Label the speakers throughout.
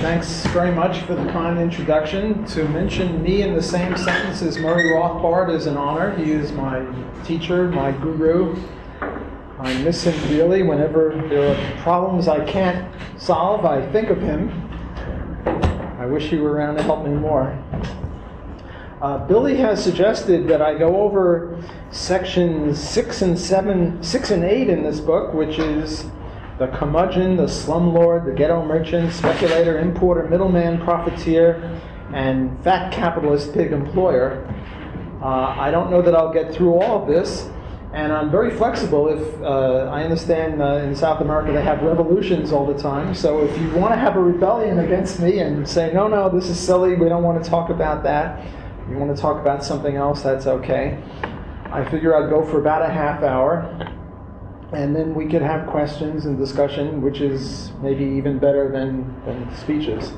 Speaker 1: Thanks very much for the kind introduction. To mention me in the same sentence as Murray Rothbard is an honor. He is my teacher, my guru. I miss him dearly. Whenever there are problems I can't solve, I think of him. I wish he were around to help me more. Uh, Billy has suggested that I go over sections six and seven, six and eight in this book, which is the curmudgeon, the slumlord, the ghetto merchant, speculator, importer, middleman, profiteer, and fat capitalist pig employer. Uh, I don't know that I'll get through all of this, and I'm very flexible. If uh, I understand uh, in South America they have revolutions all the time, so if you want to have a rebellion against me and say, no, no, this is silly, we don't want to talk about that, you want to talk about something else, that's okay. I figure I'd go for about a half hour and then we could have questions and discussion, which is maybe even better than, than speeches.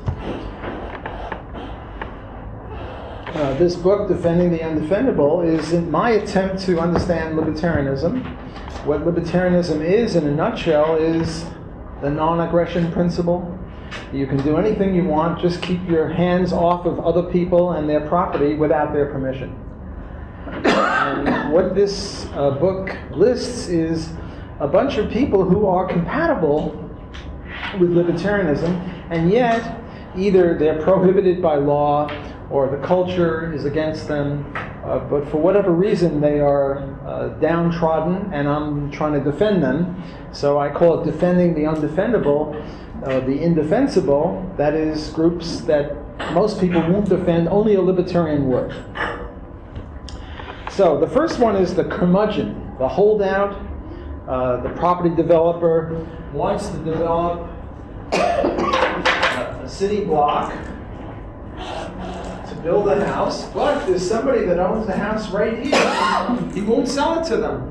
Speaker 1: Uh, this book, Defending the Undefendable, is my attempt to understand libertarianism. What libertarianism is, in a nutshell, is the non aggression principle. You can do anything you want, just keep your hands off of other people and their property without their permission. And what this uh, book lists is a bunch of people who are compatible with libertarianism, and yet either they're prohibited by law or the culture is against them, uh, but for whatever reason they are uh, downtrodden, and I'm trying to defend them. So I call it defending the undefendable, uh, the indefensible. That is, groups that most people won't defend, only a libertarian would. So the first one is the curmudgeon, the holdout, uh, the property developer wants to develop a city block to build a house, but there's somebody that owns the house right here. He won't sell it to them.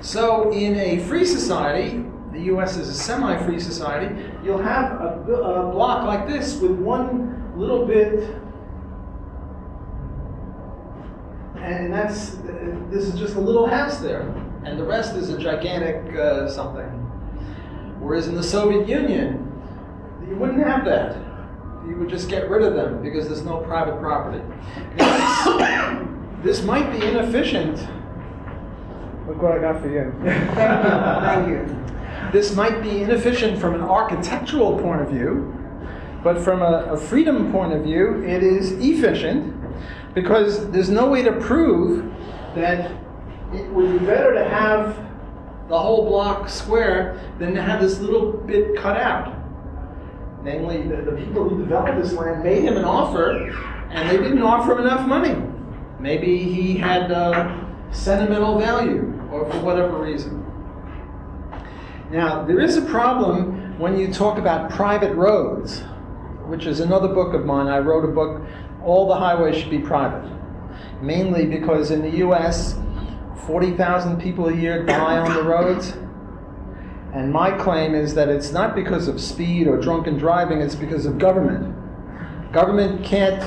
Speaker 1: So, in a free society, the US is a semi free society, you'll have a, a block like this with one little bit and that's this is just a little house there and the rest is a gigantic uh, something. Whereas in the Soviet Union, you wouldn't have that. You would just get rid of them because there's no private property. This might be inefficient. Look what I got for you. Thank you. This might be inefficient from an architectural point of view, but from a, a freedom point of view, it is efficient because there's no way to prove that it would be better to have the whole block square than to have this little bit cut out. Namely, the, the people who developed this land made him an offer, and they didn't offer him enough money. Maybe he had uh, sentimental value, or for whatever reason. Now, there is a problem when you talk about private roads, which is another book of mine. I wrote a book, All the Highways Should Be Private. Mainly because in the US, 40,000 people a year die on the roads. And my claim is that it's not because of speed or drunken driving, it's because of government. Government can't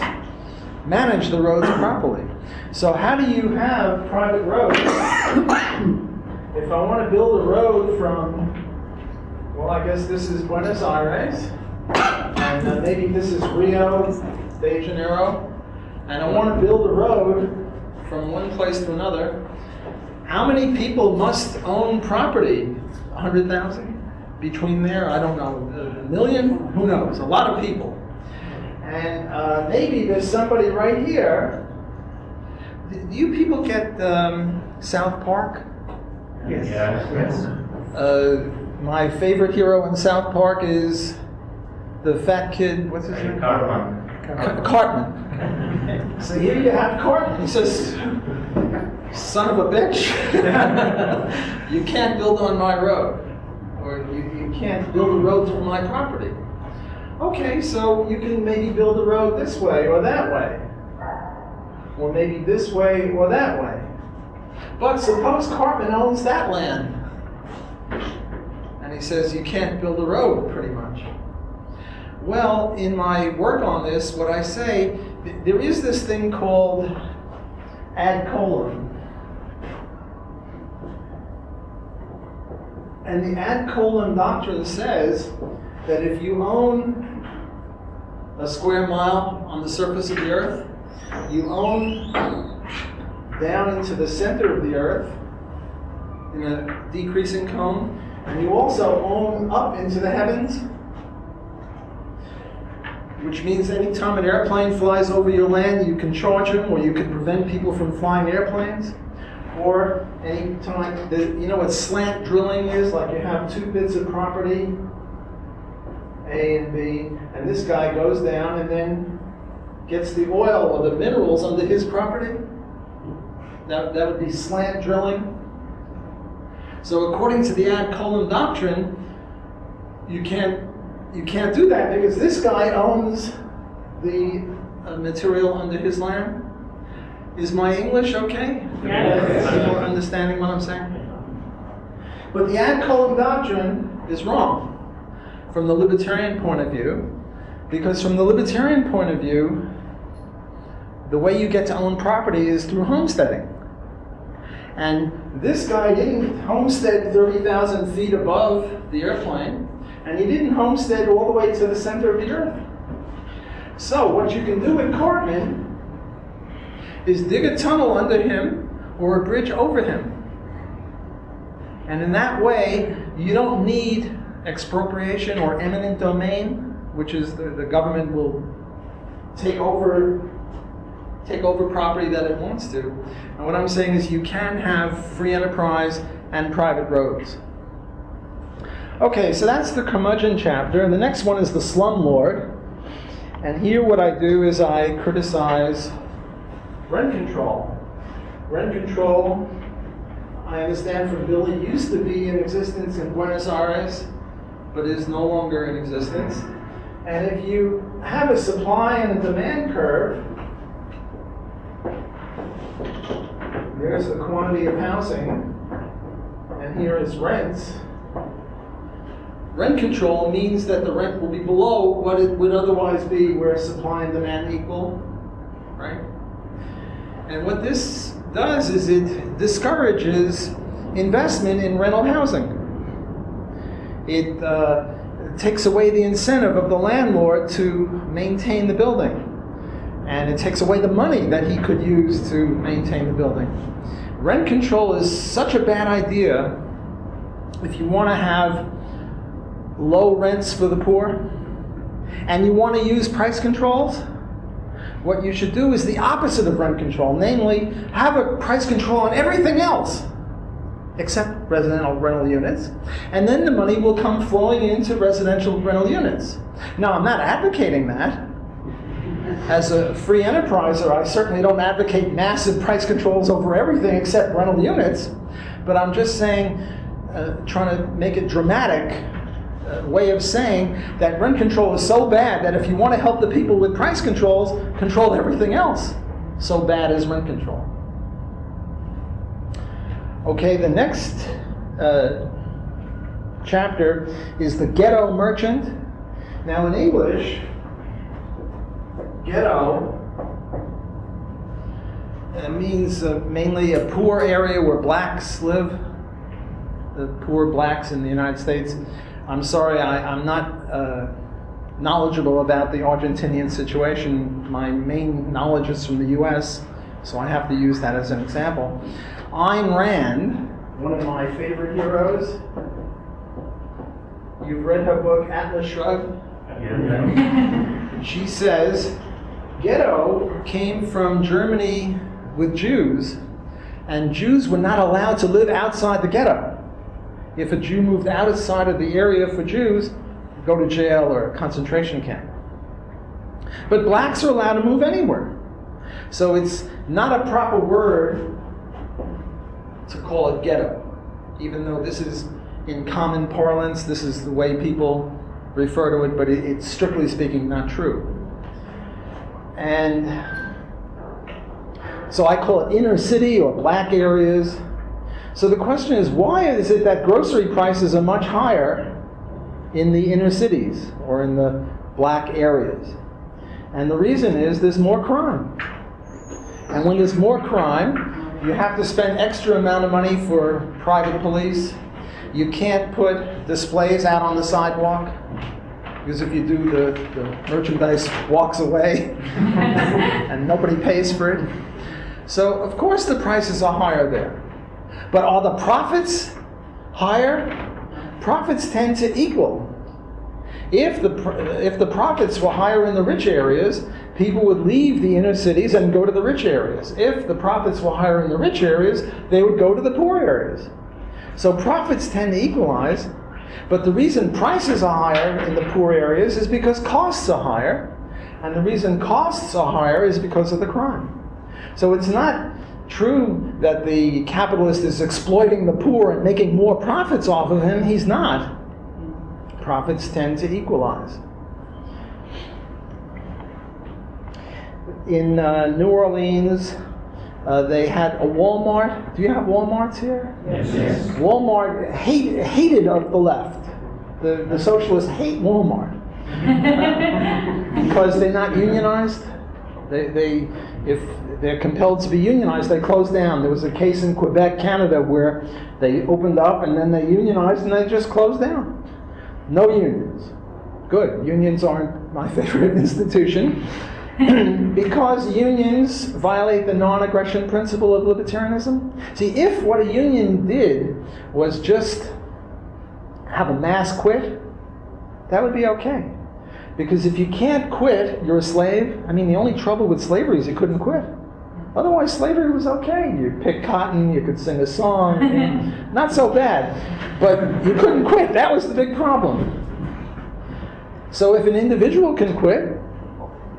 Speaker 1: manage the roads properly. So, how do you have private roads? if I want to build a road from, well, I guess this is Buenos Aires, and uh, maybe this is Rio de Janeiro, and I want to build a road from one place to another, how many people must own property? 100,000? Between there, I don't know, a million? Who knows? A lot of people. And uh, maybe there's somebody right here. Do you people get um, South Park?
Speaker 2: Yes. Yes. yes.
Speaker 1: Uh, my favorite hero in South Park is the fat kid. What's his name?
Speaker 2: Cartman.
Speaker 1: Cartman. so here you have Cartman. He says, son of a bitch, you can't build on my road, or you, you can't build a road through my property. Okay, so you can maybe build a road this way or that way, or maybe this way or that way. But suppose Cartman owns that land, and he says you can't build a road, pretty much. Well, in my work on this, what I say, there is this thing called ad coelum. And the ad coelum doctrine says that if you own a square mile on the surface of the earth. You own down into the center of the earth in a decreasing cone, and you also own up into the heavens, which means anytime an airplane flies over your land, you can charge them, or you can prevent people from flying airplanes. Or anytime, you know what slant drilling is? Like you have two bits of property, A and B, and this guy goes down and then gets the oil or the minerals under his property. That, that would be slant drilling. So according to the ad coelum doctrine, you can't you can't do that because this guy owns the uh, material under his land. Is my English okay?
Speaker 3: Yes.
Speaker 1: People understanding what I'm saying? But the ad coelum doctrine is wrong from the libertarian point of view, because from the libertarian point of view, the way you get to own property is through homesteading. And this guy didn't homestead 30,000 feet above the airplane, and he didn't homestead all the way to the center of the earth. So, what you can do with Cartman is dig a tunnel under him or a bridge over him. And in that way, you don't need expropriation or eminent domain, which is the, the government will take over take over property that it wants to. And what I'm saying is you can have free enterprise and private roads. Okay, so that's the curmudgeon chapter. And the next one is the slumlord. And here what I do is I criticize rent control. Rent control, I understand from Billy, used to be in existence in Buenos Aires, but is no longer in existence. And if you have a supply and a demand curve, there's the quantity of housing, and here is rents. Rent control means that the rent will be below what it would otherwise be where supply and demand equal, right? And what this does is it discourages investment in rental housing. It uh, takes away the incentive of the landlord to maintain the building. And it takes away the money that he could use to maintain the building. Rent control is such a bad idea if you want to have low rents for the poor and you want to use price controls. What you should do is the opposite of rent control, namely, have a price control on everything else except residential rental units, and then the money will come flowing into residential rental units. Now, I'm not advocating that. As a free enterpriser, I certainly don't advocate massive price controls over everything except rental units, but I'm just saying, uh, trying to make it dramatic way of saying that rent control is so bad that if you want to help the people with price controls, control everything else. So bad is rent control. Okay, the next uh, chapter is the ghetto merchant. Now, in English, ghetto uh, means uh, mainly a poor area where blacks live, the poor blacks in the United States. I'm sorry, I, am not uh, knowledgeable about the Argentinian situation. My main knowledge is from the US, so I have to use that as an example. Ayn Rand, one of my favorite heroes. You've read her book, Atlas Shrugged?
Speaker 2: Yeah.
Speaker 1: She says, ghetto came from Germany with Jews, and Jews were not allowed to live outside the ghetto. If a Jew moved outside of the area for Jews, go to jail or a concentration camp. But blacks are allowed to move anywhere. So it's not a proper word to call it ghetto, even though this is in common parlance, this is the way people refer to it, but it's strictly speaking not true. And so I call it inner city or black areas. So the question is why is it that grocery prices are much higher in the inner cities or in the black areas? And the reason is there's more crime. And when there's more crime, you have to spend extra amount of money for private police. You can't put displays out on the sidewalk. Because if you do, the, the merchandise walks away and nobody pays for it. So, of course, the prices are higher there. But are the profits higher? Profits tend to equal. If the, if the profits were higher in the rich areas, people would leave the inner cities and go to the rich areas. If the profits were higher in the rich areas, they would go to the poor areas. So profits tend to equalize, but the reason prices are higher in the poor areas is because costs are higher, and the reason costs are higher is because of the crime. So it's not true that the capitalist is exploiting the poor and making more profits off of him. He's not. Profits tend to equalize. In uh, New Orleans, uh, they had a Walmart. Do you have Walmarts here?
Speaker 2: Yes. yes.
Speaker 1: Walmart hate, hated of the left. The, the socialists hate Walmart because they're not unionized. They, they, if they're compelled to be unionized, they close down. There was a case in Quebec, Canada, where they opened up and then they unionized and they just closed down. No unions. Good. Unions aren't my favorite institution. because unions violate the non aggression principle of libertarianism. See, if what a union did was just have a mass quit, that would be okay. Because if you can't quit, you're a slave. I mean, the only trouble with slavery is you couldn't quit. Otherwise, slavery was okay. You pick cotton, you could sing a song, not so bad. But you couldn't quit. That was the big problem. So if an individual can quit,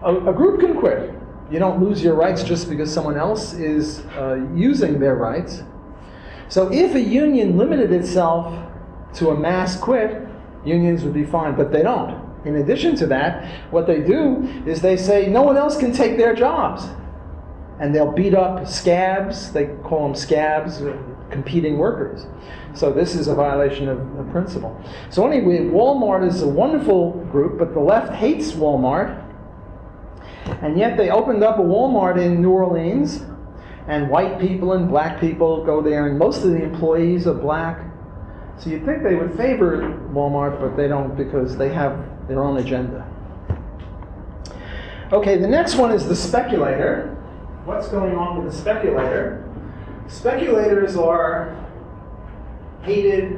Speaker 1: a, a, group can quit. You don't lose your rights just because someone else is uh, using their rights. So if a union limited itself to a mass quit, unions would be fine, but they don't. In addition to that, what they do is they say no one else can take their jobs. And they'll beat up scabs, they call them scabs, uh, competing workers. So this is a violation of, of principle. So anyway, Walmart is a wonderful group, but the left hates Walmart and yet they opened up a Walmart in New Orleans, and white people and black people go there, and most of the employees are black. So you'd think they would favor Walmart, but they don't because they have their own agenda. Okay, the next one is the speculator. What's going on with the speculator? Speculators are hated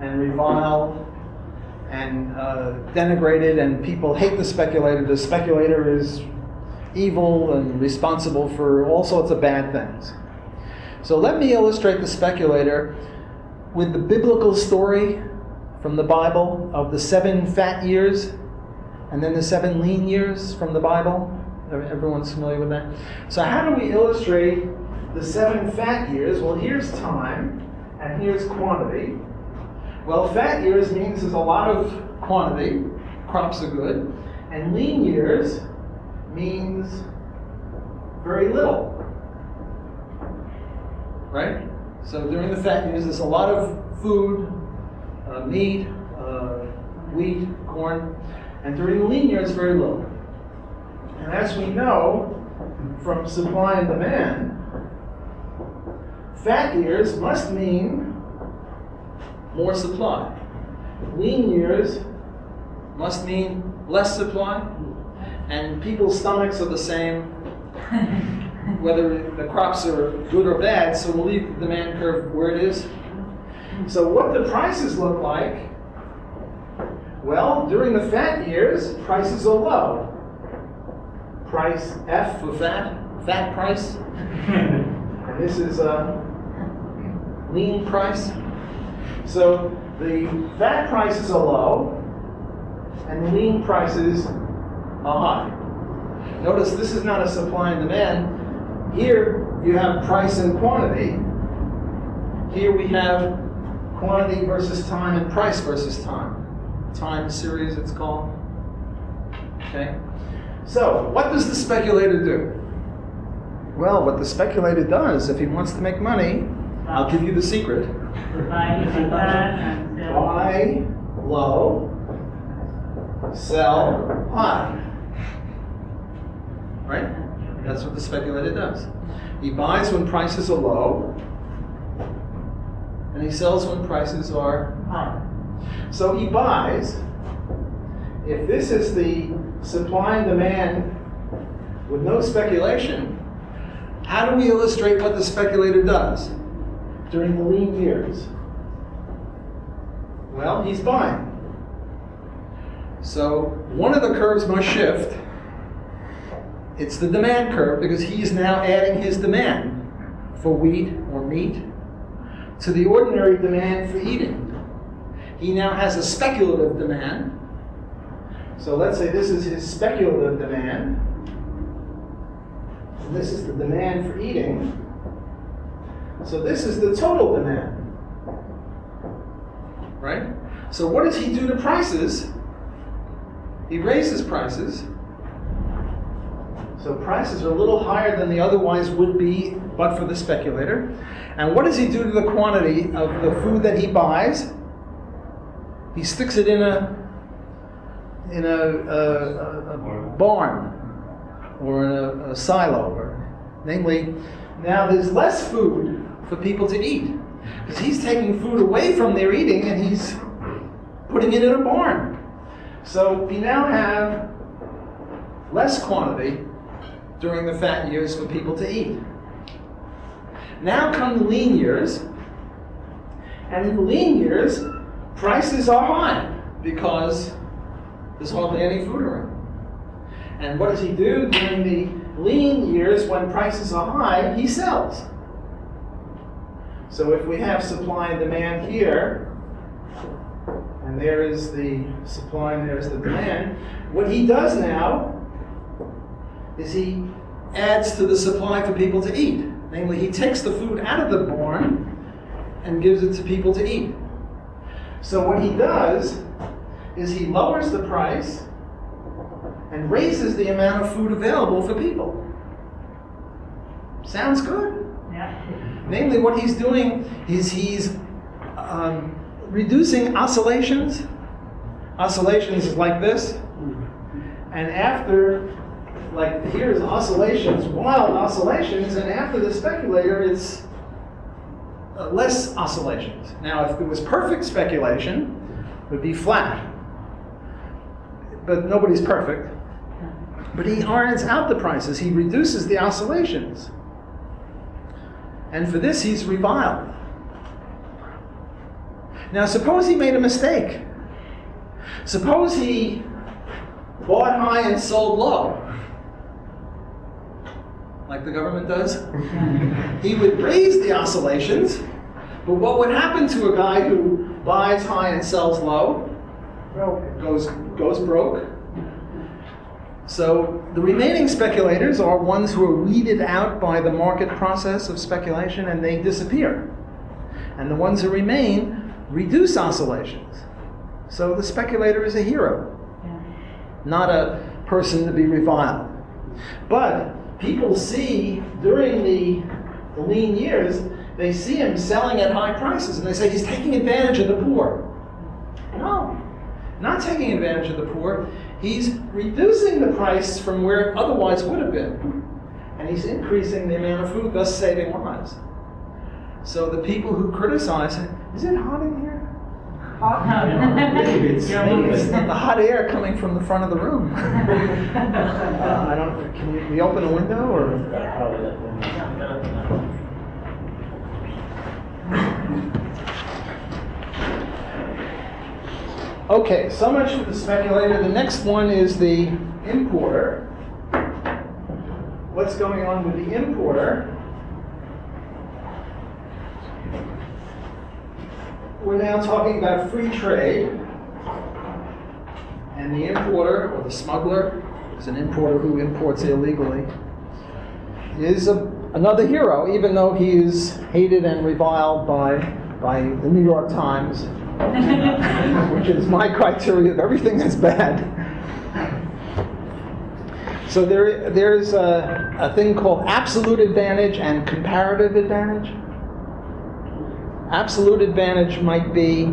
Speaker 1: and reviled and uh, denigrated, and people hate the speculator. The speculator is evil and responsible for all sorts of bad things. So let me illustrate the speculator with the biblical story from the Bible of the seven fat years and then the seven lean years from the Bible. Everyone's familiar with that. So, how do we illustrate the seven fat years? Well, here's time and here's quantity. Well, fat years means there's a lot of quantity, crops are good, and lean years means very little. Right? So during the fat years, there's a lot of food, uh, meat, uh, wheat, corn, and during the lean years, very little. And as we know from supply and demand, fat years must mean more supply. Lean years must mean less supply, and people's stomachs are the same, whether the crops are good or bad, so we'll leave the demand curve where it is. So, what the prices look like? Well, during the fat years, prices are low. Price F for fat, fat price. and this is a lean price. So the fat prices are low and the lean prices are high. Notice this is not a supply and demand. Here you have price and quantity. Here we have quantity versus time and price versus time. Time series it's called. Okay? So, what does the speculator do? Well, what the speculator does, if he wants to make money, I'll give you the secret. Buy low, sell high. Right? That's what the speculator does. He buys when prices are low, and he sells when prices are high. So he buys if this is the supply and demand with no speculation, how do we illustrate what the speculator does during the lean years? Well, he's buying. So one of the curves must shift. It's the demand curve because he's now adding his demand for wheat or meat to the ordinary demand for eating. He now has a speculative demand. So let's say this is his speculative demand. And this is the demand for eating. So this is the total demand. Right? So what does he do to prices? He raises prices. So prices are a little higher than they otherwise would be but for the speculator. And what does he do to the quantity of the food that he buys? He sticks it in a in a, a, a, barn or in a, silo, or namely, now there's less food for people to eat because he's taking food away from their eating and he's putting it in a barn. So we now have less quantity during the fat years for people to eat. Now come the lean years, and in the lean years, prices are high because there's hardly any food around. And what does he do during the lean years when prices are high? He sells. So if we have supply and demand here, and there is the supply and there's the demand, what he does now is he adds to the supply for people to eat. Namely, he takes the food out of the barn and gives it to people to eat. So what he does is he lowers the price and raises the amount of food available for people. Sounds good.
Speaker 3: Yeah.
Speaker 1: Namely, what he's doing is he's um, reducing oscillations. Oscillations is like this. And after, like here's oscillations, wild oscillations, and after the speculator, it's uh, less oscillations. Now, if it was perfect speculation, it would be flat. But nobody's perfect. But he irons out the prices, he reduces the oscillations. And for this, he's reviled. Now, suppose he made a mistake. Suppose he bought high and sold low, like the government does. he would raise the oscillations, but what would happen to a guy who buys high and sells low? Well, goes, goes broke. So the remaining speculators are ones who are weeded out by the market process of speculation and they disappear. And the ones who remain reduce oscillations. So the speculator is a hero,
Speaker 3: Yeah.
Speaker 1: not a person to be reviled. But people see during the, the lean years, they see him selling at high prices and they say he's taking advantage of the poor. No, not taking advantage of the poor. He's reducing the price from where it otherwise would have been. And he's increasing the amount of food, thus saving lives. So the people who criticize him, is it hot in here? Hot?
Speaker 2: Maybe it's-
Speaker 1: Maybe it's the hot air coming from the front of the room. Uh, I don't, can we, we open a window or? Okay, so much for the speculator. The next one is the importer. What's going on with the importer? We're now talking about free trade. And the importer, or the smuggler, is an importer who imports illegally, is a, another hero, even though he is hated and reviled by, by the New York Times, which is my criteria of everything that's bad. So there, there's a, a thing called absolute advantage and comparative advantage. Absolute advantage might be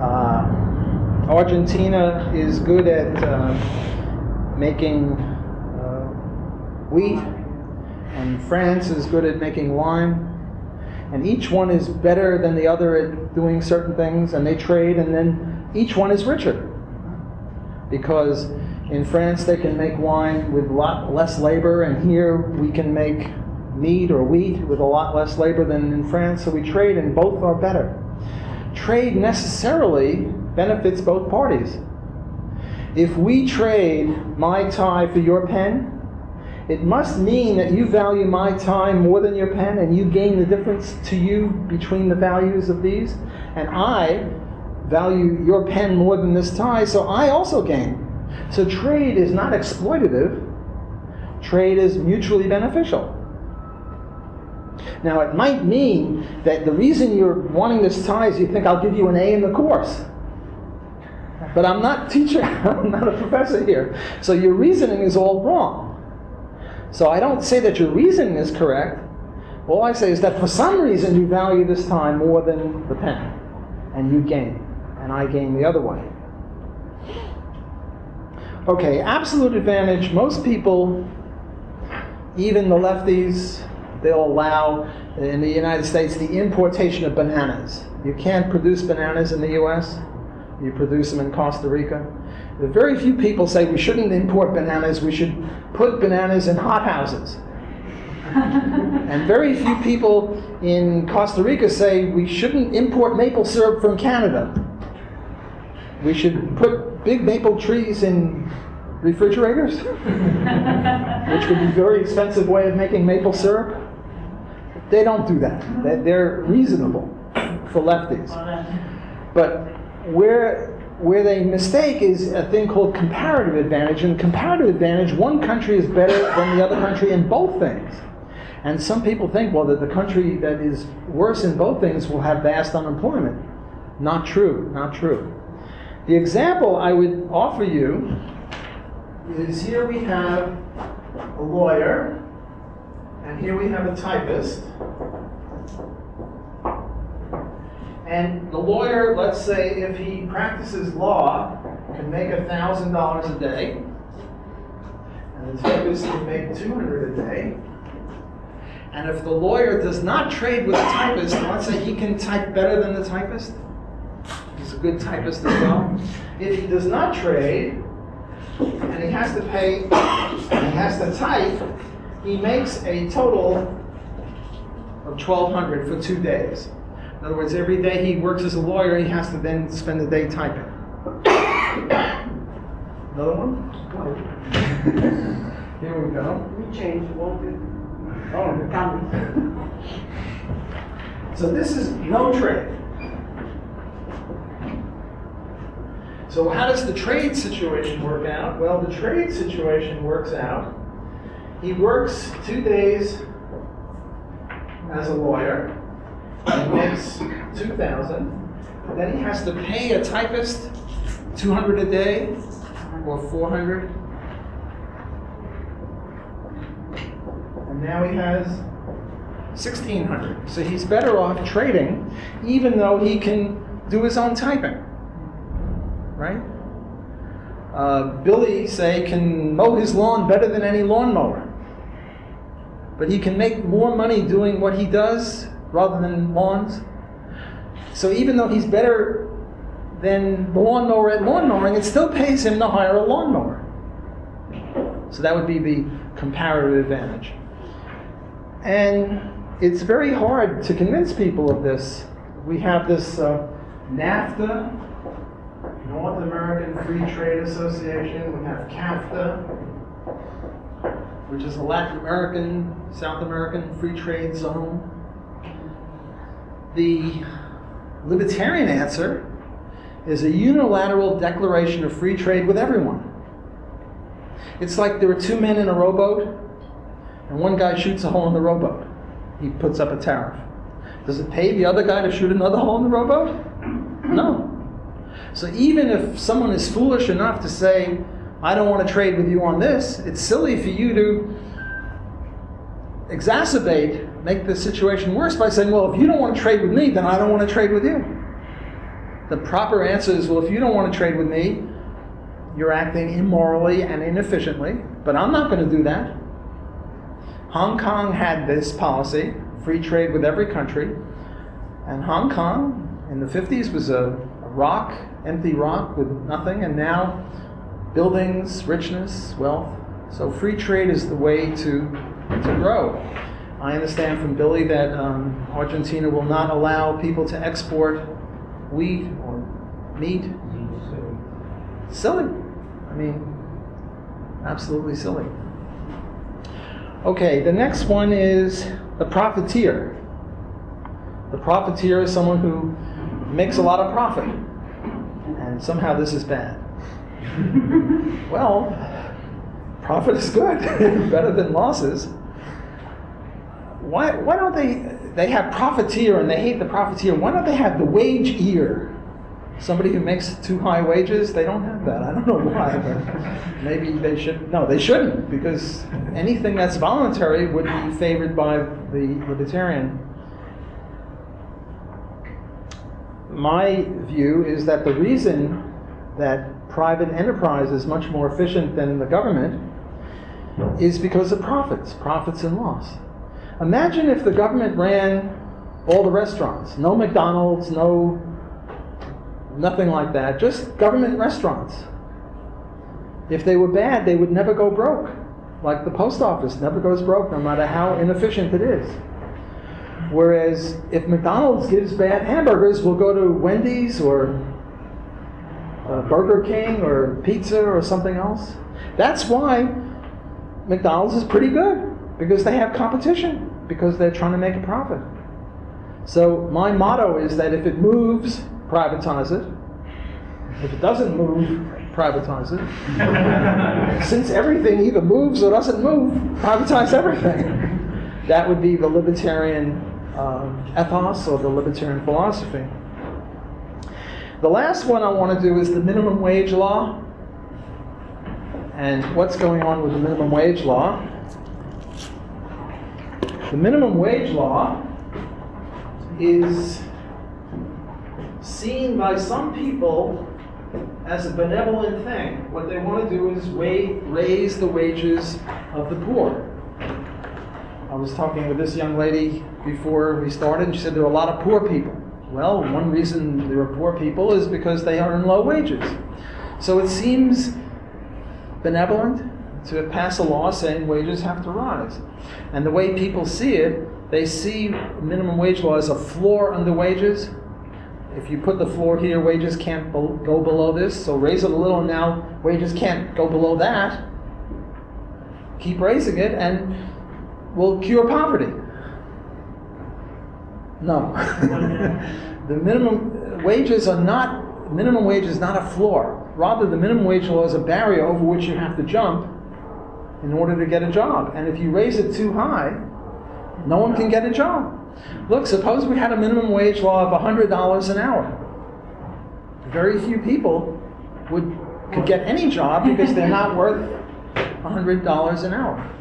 Speaker 1: uh, Argentina is good at uh, making uh, wheat, and France is good at making wine. And each one is better than the other at doing certain things, and they trade, and then each one is richer. because in France they can make wine with a lot less labor, and here we can make meat or wheat with a lot less labor than in France, so we trade and both are better. Trade necessarily benefits both parties. If we trade my tie for your pen, it must mean that you value my time more than your pen and you gain the difference to you between the values of these. And I value your pen more than this tie, so I also gain. So trade is not exploitative, trade is mutually beneficial. Now, it might mean that the reason you're wanting this tie is you think I'll give you an A in the course. But I'm not teacher, I'm not a professor here. So your reasoning is all wrong. So I don't say that your reasoning is correct. All I say is that for some reason you value this time more than the pen, and you gain, and I gain the other way. Okay, absolute advantage. Most people, even the lefties, they'll allow in the United States the importation of bananas. You can't produce bananas in the US, you produce them in Costa Rica. Very few people say we shouldn't import bananas, we should put bananas in hothouses. and very few people in Costa Rica say we shouldn't import maple syrup from Canada. We should put big maple trees in refrigerators, which would be a very expensive way of making maple syrup. They don't do that. They're reasonable for lefties. But where where they mistake is a thing called comparative advantage. And comparative advantage, one country is better than the other country in both things. And some people think, well, that the country that is worse in both things will have vast unemployment. Not true, not true. The example I would offer you is here we have a lawyer, and here we have a typist. And the lawyer, let's say, if he practices law, can make $1,000 a day. And the typist can make 200 a day. And if the lawyer does not trade with the typist, let's say he can type better than the typist. He's a good typist as well. If he does not trade, and he has to pay, and he has to type, he makes a total of 1200 for two days. In other words, every day he works as a lawyer, he has to then spend the day typing. Another one? Here we go.
Speaker 3: We changed, won't we?
Speaker 1: Oh,
Speaker 3: Come.
Speaker 1: So this is no trade. So how does the trade situation work out? Well, the trade situation works out. He works two days as a lawyer. He makes two thousand. Then he has to pay a typist two hundred a day or four hundred. And now he has 1600 so he's better off trading even though he can do his own typing right uh, billy say can mow his lawn better than any lawnmower but he can make more money doing what he does rather than lawns so even though he's better than the lawnmower at lawn mowing it still pays him to hire a lawnmower so that would be the comparative advantage and it's very hard to convince people of this. We have this uh, NAFTA, North American Free Trade Association. We have CAFTA, which is a Latin American, South American free trade zone. The libertarian answer is a unilateral declaration of free trade with everyone. It's like there are two men in a rowboat, and one guy shoots a hole in the rowboat he puts up a tariff. Does it pay the other guy to shoot another hole in the rowboat? No. So even if someone is foolish enough to say, I don't want to trade with you on this, it's silly for you to exacerbate, make the situation worse by saying, well, if you don't want to trade with me, then I don't want to trade with you. The proper answer is, well, if you don't want to trade with me, you're acting immorally and inefficiently, but I'm not going to do that. Hong Kong had this policy, free trade with every country. And Hong Kong in the 50s was a, a rock, empty rock with nothing. And now buildings, richness, wealth. So free trade is the way to, to grow. I understand from Billy that um, Argentina will not allow people to export wheat or meat. Silly. I mean, absolutely silly. Okay, the next one is the profiteer. The profiteer is someone who makes a lot of profit, and somehow this is bad. well, profit is good, better than losses. Why, why don't they, they have profiteer and they hate the profiteer, why don't they have the wage ear? Somebody who makes too high wages, they don't have that. I don't know why, but maybe they should. No, they shouldn't, because anything that's voluntary would be favored by the libertarian. My view is that the reason that private enterprise is much more efficient than the government is because of profits, profits and loss. Imagine if the government ran all the restaurants, no McDonald's, no nothing like that, just government restaurants. If they were bad, they would never go broke. Like the post office never goes broke, no matter how inefficient it is. Whereas if McDonald's gives bad hamburgers, we'll go to Wendy's or uh, Burger King or pizza or something else. That's why McDonald's is pretty good because they have competition because they're trying to make a profit. So my motto is that if it moves, privatize it. If it doesn't move, privatize it. Since everything either moves or doesn't move, privatize everything. That would be the libertarian um, ethos or the libertarian philosophy. The last one I want to do is the minimum wage law. And what's going on with the minimum wage law? The minimum wage law is seen by some people as a benevolent thing. What they want to do is raise the wages of the poor. I was talking with this young lady before we started, and she said there are a lot of poor people. Well, one reason there are poor people is because they earn low wages. So it seems benevolent to pass a law saying wages have to rise. And the way people see it, they see minimum wage law as a floor under wages. If you put the floor here, wages can't go below this, so raise it a little, now wages can't go below that. Keep raising it, and we'll cure poverty. No. the minimum wages are not, minimum wage is not a floor. Rather, the minimum wage law is a barrier over which you have to jump in order to get a job. And if you raise it too high, no one can get a job. Look, suppose we had a minimum wage law of $100 an hour. Very few people would could get any job because they're not worth $100 an hour.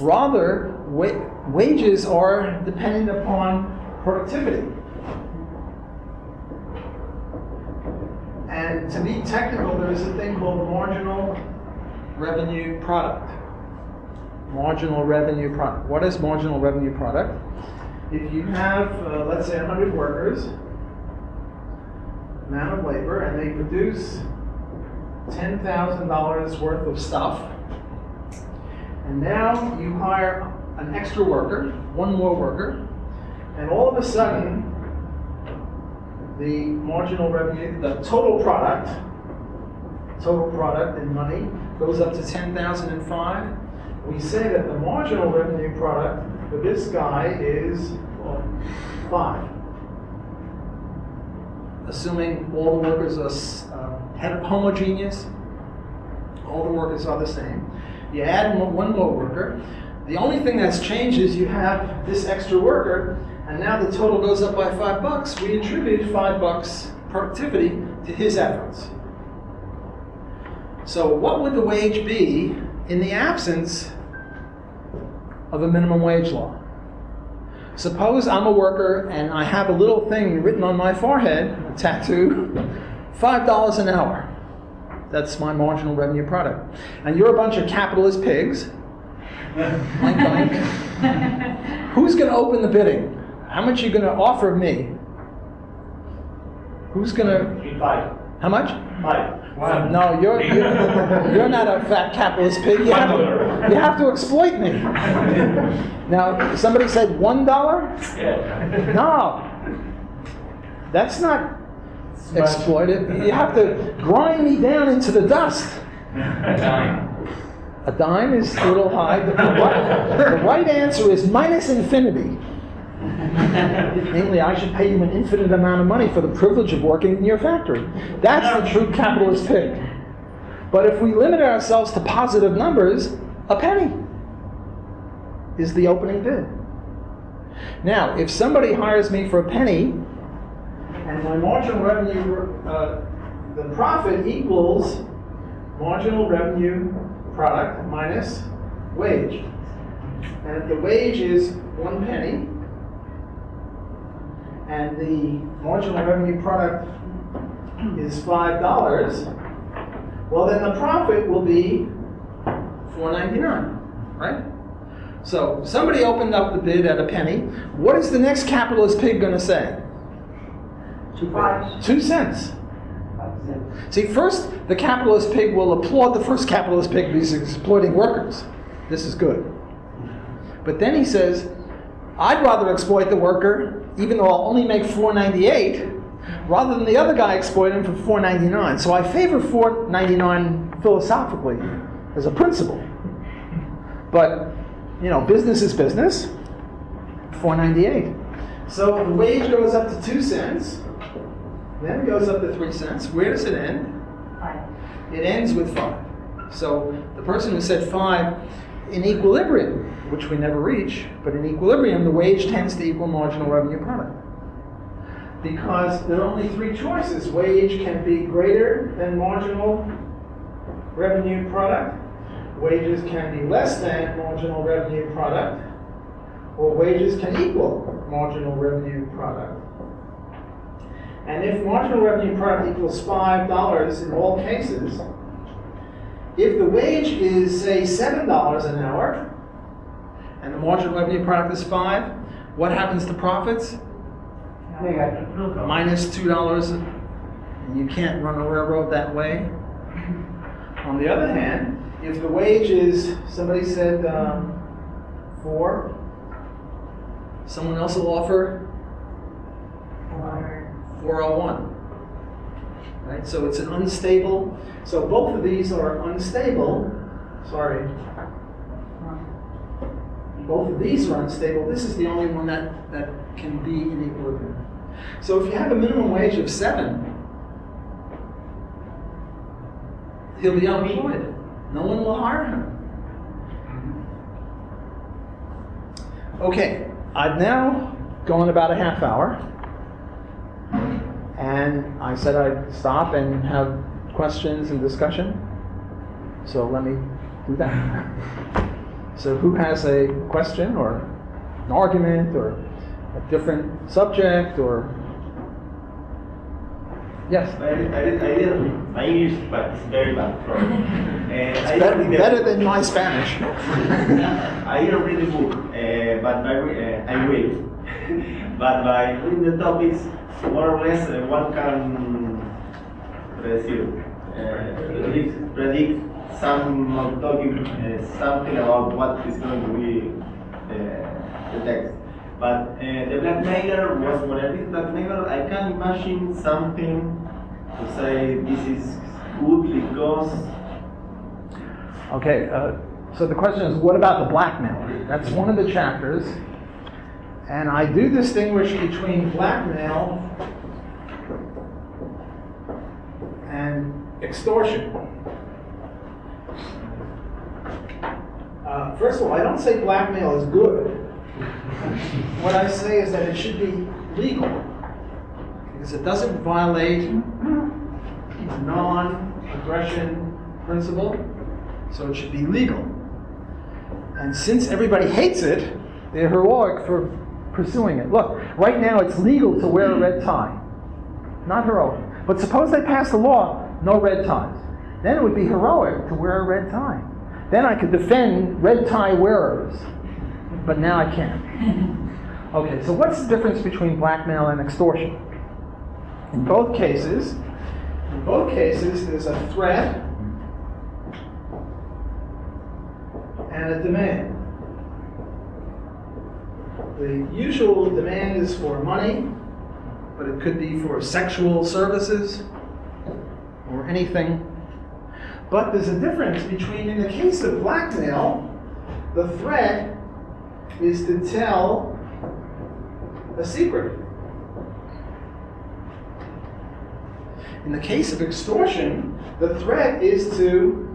Speaker 1: Rather, wa- wages are dependent upon productivity. And to be technical, there is a thing called marginal revenue product. Marginal revenue product. What is marginal revenue product? If you have, uh, let's say, 100 workers, amount of labor, and they produce $10,000 worth of stuff, and now you hire an extra worker, one more worker, and all of a sudden, the marginal revenue, the total product, total product in money goes up to 10,005. We say that the marginal revenue product for this guy is well, five. Assuming all the workers are uh, homogeneous, all the workers are the same. You add one more worker. The only thing that's changed is you have this extra worker, and now the total goes up by five bucks. We attribute five bucks productivity to his efforts. So, what would the wage be in the absence of a minimum wage law? Suppose I'm a worker and I have a little thing written on my forehead, a tattoo, $5 an hour. That's my marginal revenue product. And you're a bunch of capitalist pigs. Blank, blank. Who's going to open the bidding? How much are you going to offer me? Who's going to.
Speaker 2: Five.
Speaker 1: How much?
Speaker 2: Five. One.
Speaker 1: No, you're, you're, you're not a fat capitalist pig. You have, to, you have to exploit me. Now, somebody said one dollar?
Speaker 2: Yeah.
Speaker 1: No. That's not exploited. You have to grind me down into the dust. A dime is a little high. The right, the right answer is minus infinity. Namely, I should pay you an infinite amount of money for the privilege of working in your factory. That's the true capitalist pig. But if we limit ourselves to positive numbers, a penny is the opening bid. Now, if somebody hires me for a penny, and my marginal revenue, uh, the profit equals marginal revenue product minus wage. And if the wage is one penny, and the marginal revenue product is five dollars, well then the profit will be four ninety-nine, right? So somebody opened up the bid at a penny. What is the next capitalist pig going to say?
Speaker 3: Two, Five.
Speaker 1: Two cents. See, first, the capitalist pig will applaud the first capitalist pig because he's exploiting workers. This is good. But then he says, I'd rather exploit the worker, even though I'll only make 498, rather than the other guy exploit him for 499. So I favor 499 philosophically as a principle. But, you know, business is business. 498. So the wage goes up to 2 cents. Then it goes up to three cents. Where does it end? Five. It ends with five. So the person who said five in equilibrium, which we never reach, but in equilibrium, the wage tends to equal marginal revenue product. Because there are only three choices. Wage can be greater than marginal revenue product, wages can be less than marginal revenue product, or wages can equal marginal revenue product. And if marginal revenue product equals five dollars in all cases, if the wage is say seven dollars an hour, and the marginal revenue product is five, what happens to profits? Minus Minus two dollars. You can't run a railroad that way. On the other hand, if the wage is somebody said um, four, someone else will offer 401. Right? So it's an unstable. So both of these are unstable. Sorry. Both of these are unstable. This is the only one that, that can be in equilibrium. So if you have a minimum wage of seven, he'll be unemployed. No one will hire him. Okay, I've now gone about a half hour. And I said I'd stop and have questions and discussion. So let me do that. So who has a question or an argument or a different subject or yes?
Speaker 4: I, I, I didn't, my English but it's very bad. Uh,
Speaker 1: Better, better than my Spanish.
Speaker 4: I didn't read the book, uh, but re- uh, I will. but by reading the topics, more or less uh, one can predict, uh, predict, predict some talking uh, something about what is going to be uh, the text. But uh, the blackmailer was when I blackmailer, I can imagine something to say this is good because
Speaker 1: Okay, uh, so the question is, what about the blackmail? That's one of the chapters. And I do distinguish between blackmail and extortion. Uh, first of all, I don't say blackmail is good. What I say is that it should be legal. Because it doesn't violate the non-aggression principle, so it should be legal. And since everybody hates it, they're heroic for pursuing it. Look, right now it's legal to wear a red tie. Not heroic. But suppose they pass a law, no red ties. Then it would be heroic to wear a red tie. Then I could defend red tie wearers. But now I can't. Okay, so what's the difference between blackmail and extortion? In both cases, In both cases, there's a threat and a demand. The usual demand is for money, but it could be for sexual services or anything. But there's a difference between, in the case of blackmail, the threat is to tell a secret. In the case of extortion, the threat is to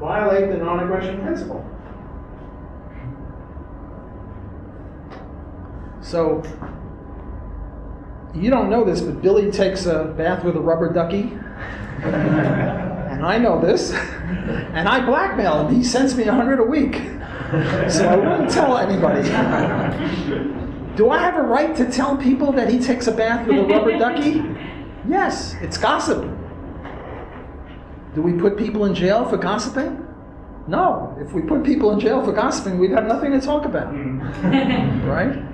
Speaker 1: violate the non aggression principle. So, you don't know this, but Billy takes a bath with a rubber ducky. and I know this. And I blackmail him. He sends me a hundred a week. So I wouldn't tell anybody. Do I have a right to tell people that he takes a bath with a rubber ducky? Yes, it's gossip. Do we put people in jail for gossiping? No. If we put people in jail for gossiping, we'd have nothing to talk about. Hmm. right?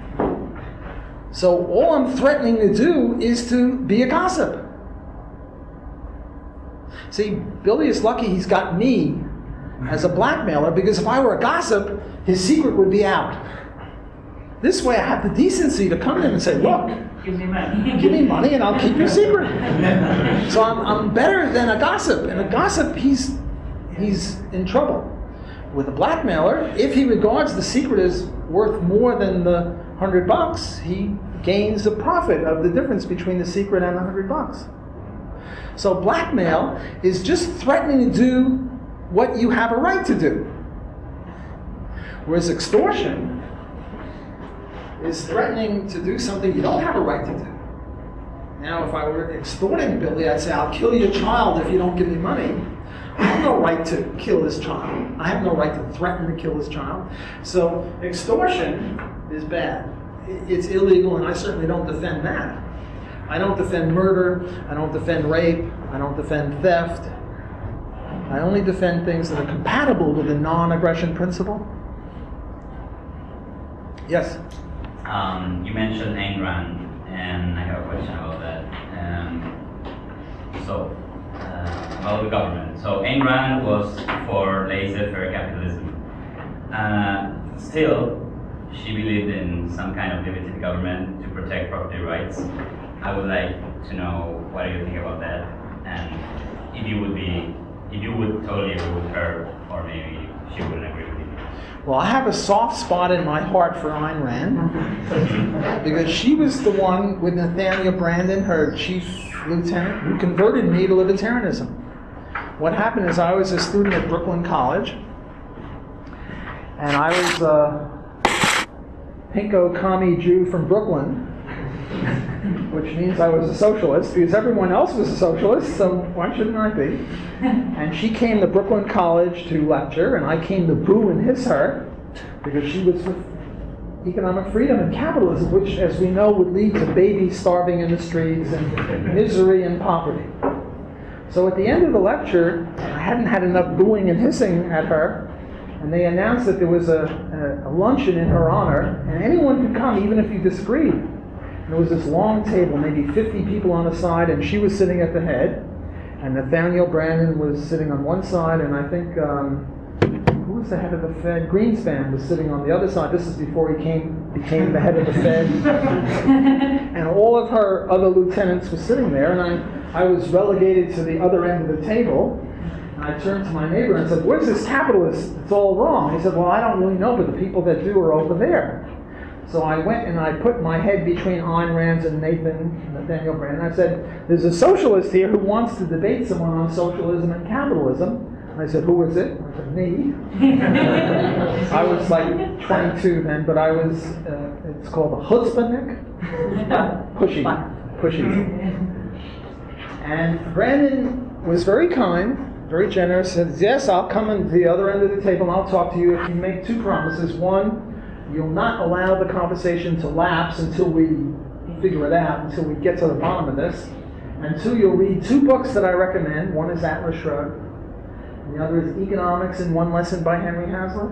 Speaker 1: So all I'm threatening to do is to be a gossip. See, Billy is lucky he's got me as a blackmailer because if I were a gossip, his secret would be out. This way I have the decency to come in and say, look,
Speaker 3: Give me money.
Speaker 1: give me money and I'll keep your secret. So I'm, I'm better than a gossip. And a gossip, he's, he's in trouble. With a blackmailer, if he regards the secret as worth more than the hundred bucks, he gains the profit of the difference between the secret and the hundred bucks. So blackmail is just threatening to do what you have a right to do. Whereas extortion is threatening to do something you don't have a right to do. Now, if I were extorting Billy, I'd say, I'll kill your child if you don't give me money. I have no right to kill this child. I have no right to threaten to kill this child. So, extortion is bad. It's illegal, and I certainly don't defend that. I don't defend murder. I don't defend rape. I don't defend theft. I only defend things that are compatible with the non aggression principle. Yes?
Speaker 2: Um, you mentioned Ayn and I have a question about that. Um, so, uh, about the government. So, Ayn was for laissez-faire capitalism. Uh, still, she believed in some kind of limited government to protect property rights. I would like to know what do you think about that, and if you would be, if you would totally agree with her, or maybe she wouldn't agree with you.
Speaker 1: Well, I have a soft spot in my heart for Ayn Rand because she was the one with Nathaniel Branden, her chief lieutenant, who converted me to libertarianism. What happened is I was a student at Brooklyn College, and I was a pinko commie Jew from Brooklyn, which means I was a socialist because everyone else was a socialist, so why shouldn't I be? And she came to Brooklyn College to lecture, and I came to boo and hiss her because she was for economic freedom and capitalism, which, as we know, would lead to babies starving in the streets and misery and poverty. So at the end of the lecture, I hadn't had enough booing and hissing at her, and they announced that there was a, a, a luncheon in her honor, and anyone could come, even if you disagreed. And there was this long table, maybe 50 people on the side, and she was sitting at the head, and Nathaniel Branden was sitting on one side, and I think um, who was the head of the Fed? Greenspan was sitting on the other side. This is before he came became the head of the Fed, and all of her other lieutenants were sitting there, and I I was relegated to the other end of the table. And I turned to my neighbor and said, "Where's this capitalist? It's all wrong." He said, "Well, I don't really know, but the people that do are over there." So I went and I put my head between Ayn Rand and Nathan Nathaniel Branden. I said, "There's a socialist here who wants to debate someone on socialism and capitalism." And I said, "Who is it?" I said, "Me." I was like 22 then, but I was. Uh, it's called a chutzpahnik. Pushy, pushy. And Branden was very kind, very generous. Said, "Yes, I'll come to the other end of the table and I'll talk to you if you make two promises. One." You'll not allow the conversation to lapse until we figure it out, until we get to the bottom of this. And two, you'll read two books that I recommend. One is Atlas Shrugged, and the other is Economics in One Lesson by Henry Hazlitt.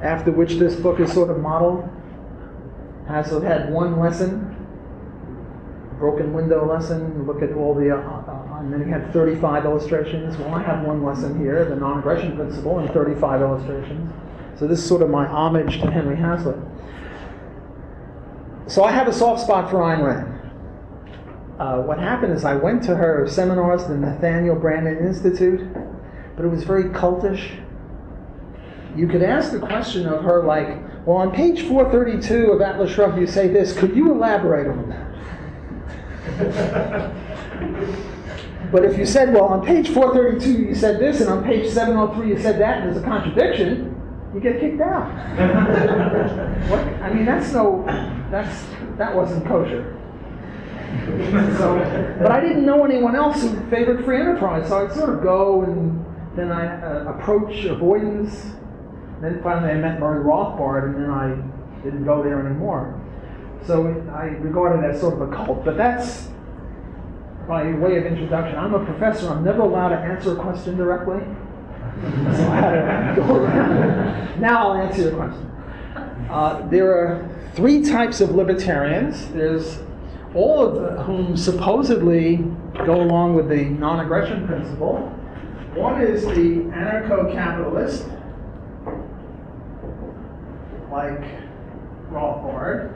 Speaker 1: After which this book is sort of modeled. Hazlitt had one lesson, broken window lesson, look at all the, uh, and then he had 35 illustrations. Well, I have one lesson here, the non-aggression principle, and 35 illustrations. So this is sort of my homage to Henry Hazlitt. So I have a soft spot for Ayn Rand. Uh, what happened is I went to her seminars, the Nathaniel Branden Institute, but it was very cultish. You could ask the question of her like, well, on page 432 of Atlas Shrugged, you say this. Could you elaborate on that? But if you said, well, on page 432 you said this, and on page 703 you said that, and there's a contradiction, you get kicked out. what? I mean, that's no, that's that wasn't kosher. so, but I didn't know anyone else who favored free enterprise, so I'd sort of go and then I uh, approach avoidance. Then finally I met Murray Rothbard, and then I didn't go there anymore. So I regard it as sort of a cult, but that's by way of introduction. I'm a professor. I'm never allowed to answer a question directly. So I had to go around. Now I'll answer your question. Uh, there are three types of libertarians. There's all of whom supposedly go along with the non-aggression principle. One is the anarcho-capitalist, like Rothbard.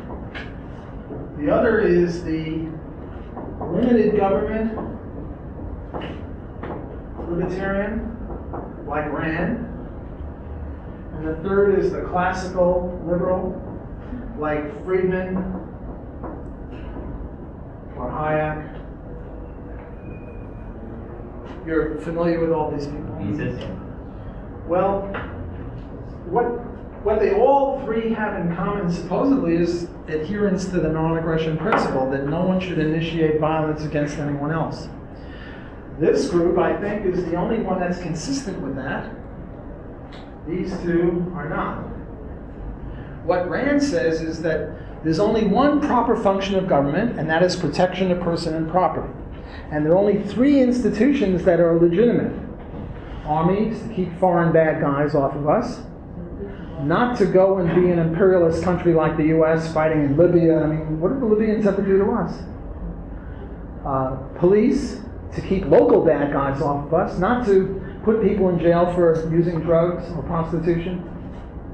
Speaker 1: The other is the limited government libertarian, like Rand. And the third is the classical liberal, like Friedman or Hayek. You're familiar with all these people? Well, what, what they all three have in common supposedly is adherence to the non-aggression principle, that no one should initiate violence against anyone else. This group, I think, is the only one that's consistent with that. These two are not. What Rand says is that there's only one proper function of government, and that is protection of person and property. And there are only three institutions that are legitimate armies to keep foreign bad guys off of us, not to go and be an imperialist country like the US fighting in Libya. I mean, what did the Libyans ever do to us? Uh, police to keep local bad guys off of us, not to put people in jail for using drugs or prostitution.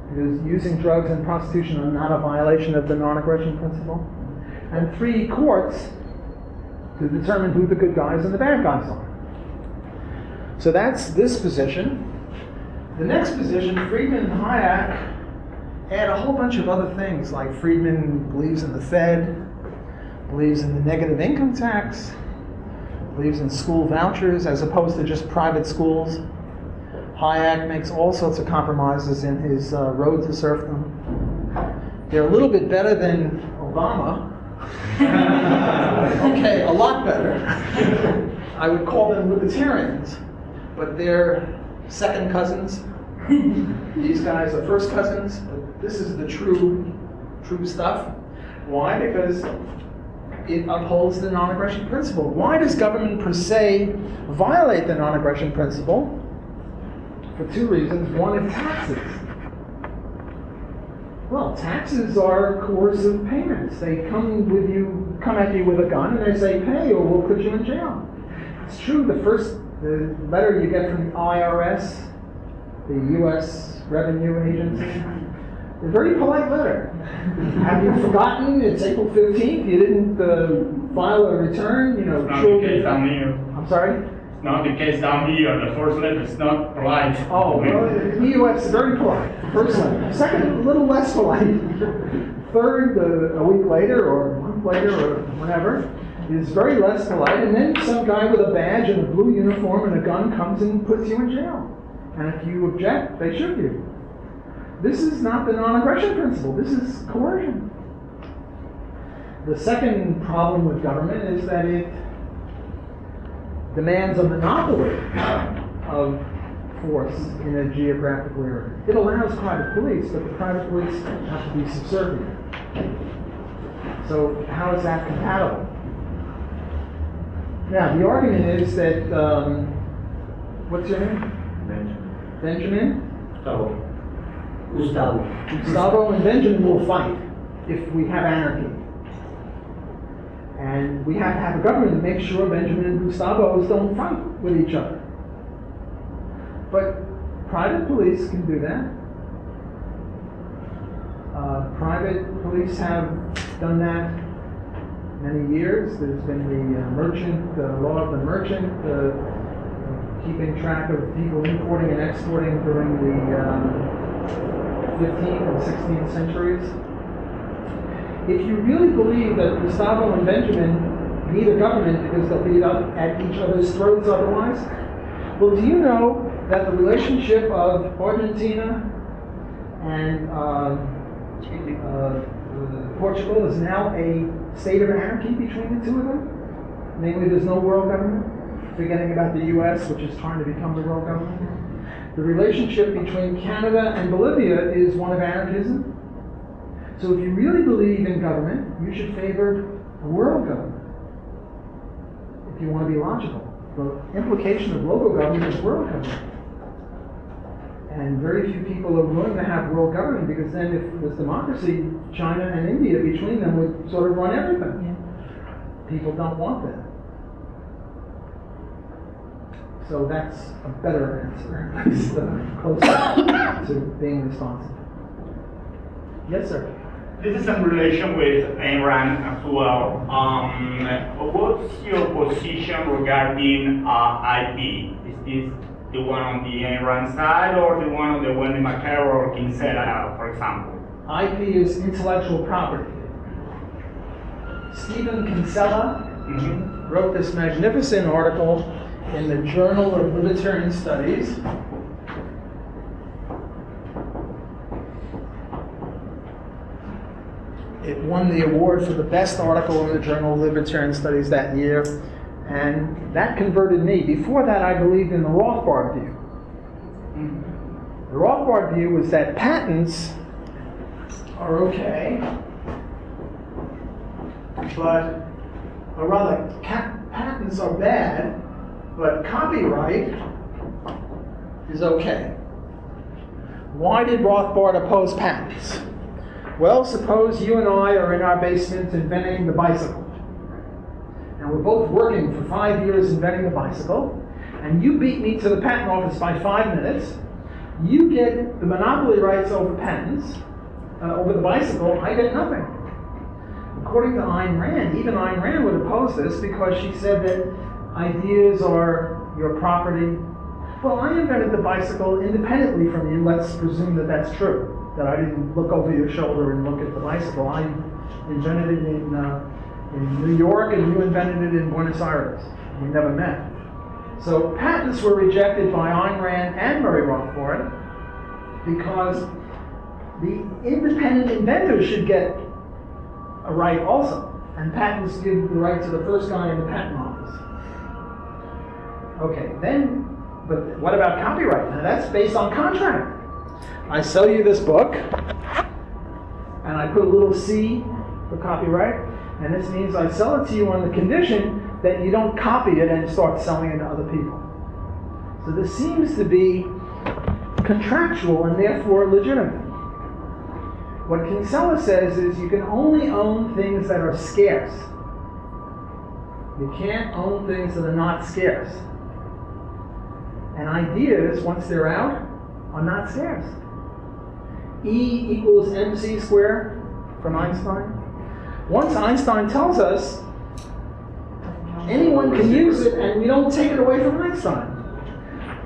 Speaker 1: Because using drugs and prostitution are not a violation of the non aggression principle. And three, courts to determine who the good guys and the bad guys are. So that's this position. The next position, Friedman and Hayek add a whole bunch of other things, like Friedman believes in the Fed, believes in the negative income tax, believes in school vouchers as opposed to just private schools. Hayek makes all sorts of compromises in his uh, Road to Serfdom. They're a little bit better than Obama. okay, a lot better. I would call them libertarians, but they're second cousins. These guys are first cousins. But this is the true, true stuff. Why? Because it upholds the non-aggression principle. Why does government per se violate the non-aggression principle? For two reasons. One is taxes. Well, taxes are coercive payments. They come with you, come at you with a gun, and they say, "Pay, or we'll put you in jail." It's true. The first, the letter you get from the IRS, the U.S. Revenue Agency, a very polite letter. Have you forgotten? It's April 15th. You didn't uh, file a return. You know,
Speaker 5: Not the case down here.
Speaker 1: I'm sorry.
Speaker 5: It's not the case down here. The first letter is not polite.
Speaker 1: Oh, well, the U.S. is very polite. First one. Second, a little less polite. Third, uh, a week later or a month later or whatever, is very less polite. And then some guy with a badge and a blue uniform and a gun comes and puts you in jail. And if you object, they shoot you. This is not the non-aggression principle. This is coercion. The second problem with government is that it demands a monopoly of force in a geographical area. It allows private police, but the private police have to be subservient. So how is that compatible? Now, the argument is that, um, what's your name? Benjamin? Benjamin?
Speaker 3: Gustavo. Gustavo.
Speaker 1: Gustavo and Benjamin will fight if we have anarchy. And we have to have a government to make sure Benjamin and Gustavo's don't fight with each other. But private police can do that. Uh, private police have done that many years. There's been the uh, merchant, the law of the merchant, uh, keeping track of people importing and exporting during the um, 15th and 16th centuries. If you really believe that Gustavo and Benjamin need a government because they'll be up at each other's throats otherwise, well, do you know that the relationship of Argentina and uh, uh, Portugal is now a state of anarchy between the two of them? Namely, there's no world government, forgetting about the US, which is trying to become the world government. The relationship between Canada and Bolivia is one of anarchism. So if you really believe in government, you should favor world government. If you want to be logical. The implication of local government is world government. And very few people are willing to have world government because then if there's democracy, China and India between them would sort of run everything. People don't want that. So that's a better answer, at least uh, closer to being responsive. Yes, sir.
Speaker 5: This is in relation with Ayn Rand as well. Um, what's your position regarding uh, IP? Is this the one on the Ayn side or the one on the Wendy McElroy or Kinsella, for example?
Speaker 1: IP is intellectual property. Stephen Kinsella
Speaker 5: Mhm.
Speaker 1: wrote this magnificent article in the Journal of Libertarian Studies. It won the award for the best article in the Journal of Libertarian Studies that year, and that converted me. Before that, I believed in the Rothbard view. The Rothbard view was that patents are okay, but, or rather, patents are bad, but copyright is okay. Why did Rothbard oppose patents? Well, suppose you and I are in our basement inventing the bicycle. And we're both working for five years inventing the bicycle, and you beat me to the patent office by five minutes. You get the monopoly rights over patents, uh, over the bicycle, I get nothing. According to Ayn Rand, even Ayn Rand would oppose this because she said that ideas are your property. Well, I invented the bicycle independently from you. Let's presume that that's true. That I didn't look over your shoulder and look at the bicycle. I invented it in, uh, in New York and you invented it in Buenos Aires. We never met. So patents were rejected by Ayn Rand and Murray Rothbard because the independent inventor should get a right also. And patents give the right to the first guy in the patent office. Okay, then, but what about copyright? Now that's based on contract. I sell you this book, and I put a little C for copyright, and this means I sell it to you on the condition that you don't copy it and start selling it to other people. So this seems to be contractual and therefore legitimate. What Kinsella says is you can only own things that are scarce. You can't own things that are not scarce. And ideas, once they're out, are not scarce. E equals mc squared from Einstein. Once Einstein tells us anyone can use it and we don't take it away from Einstein.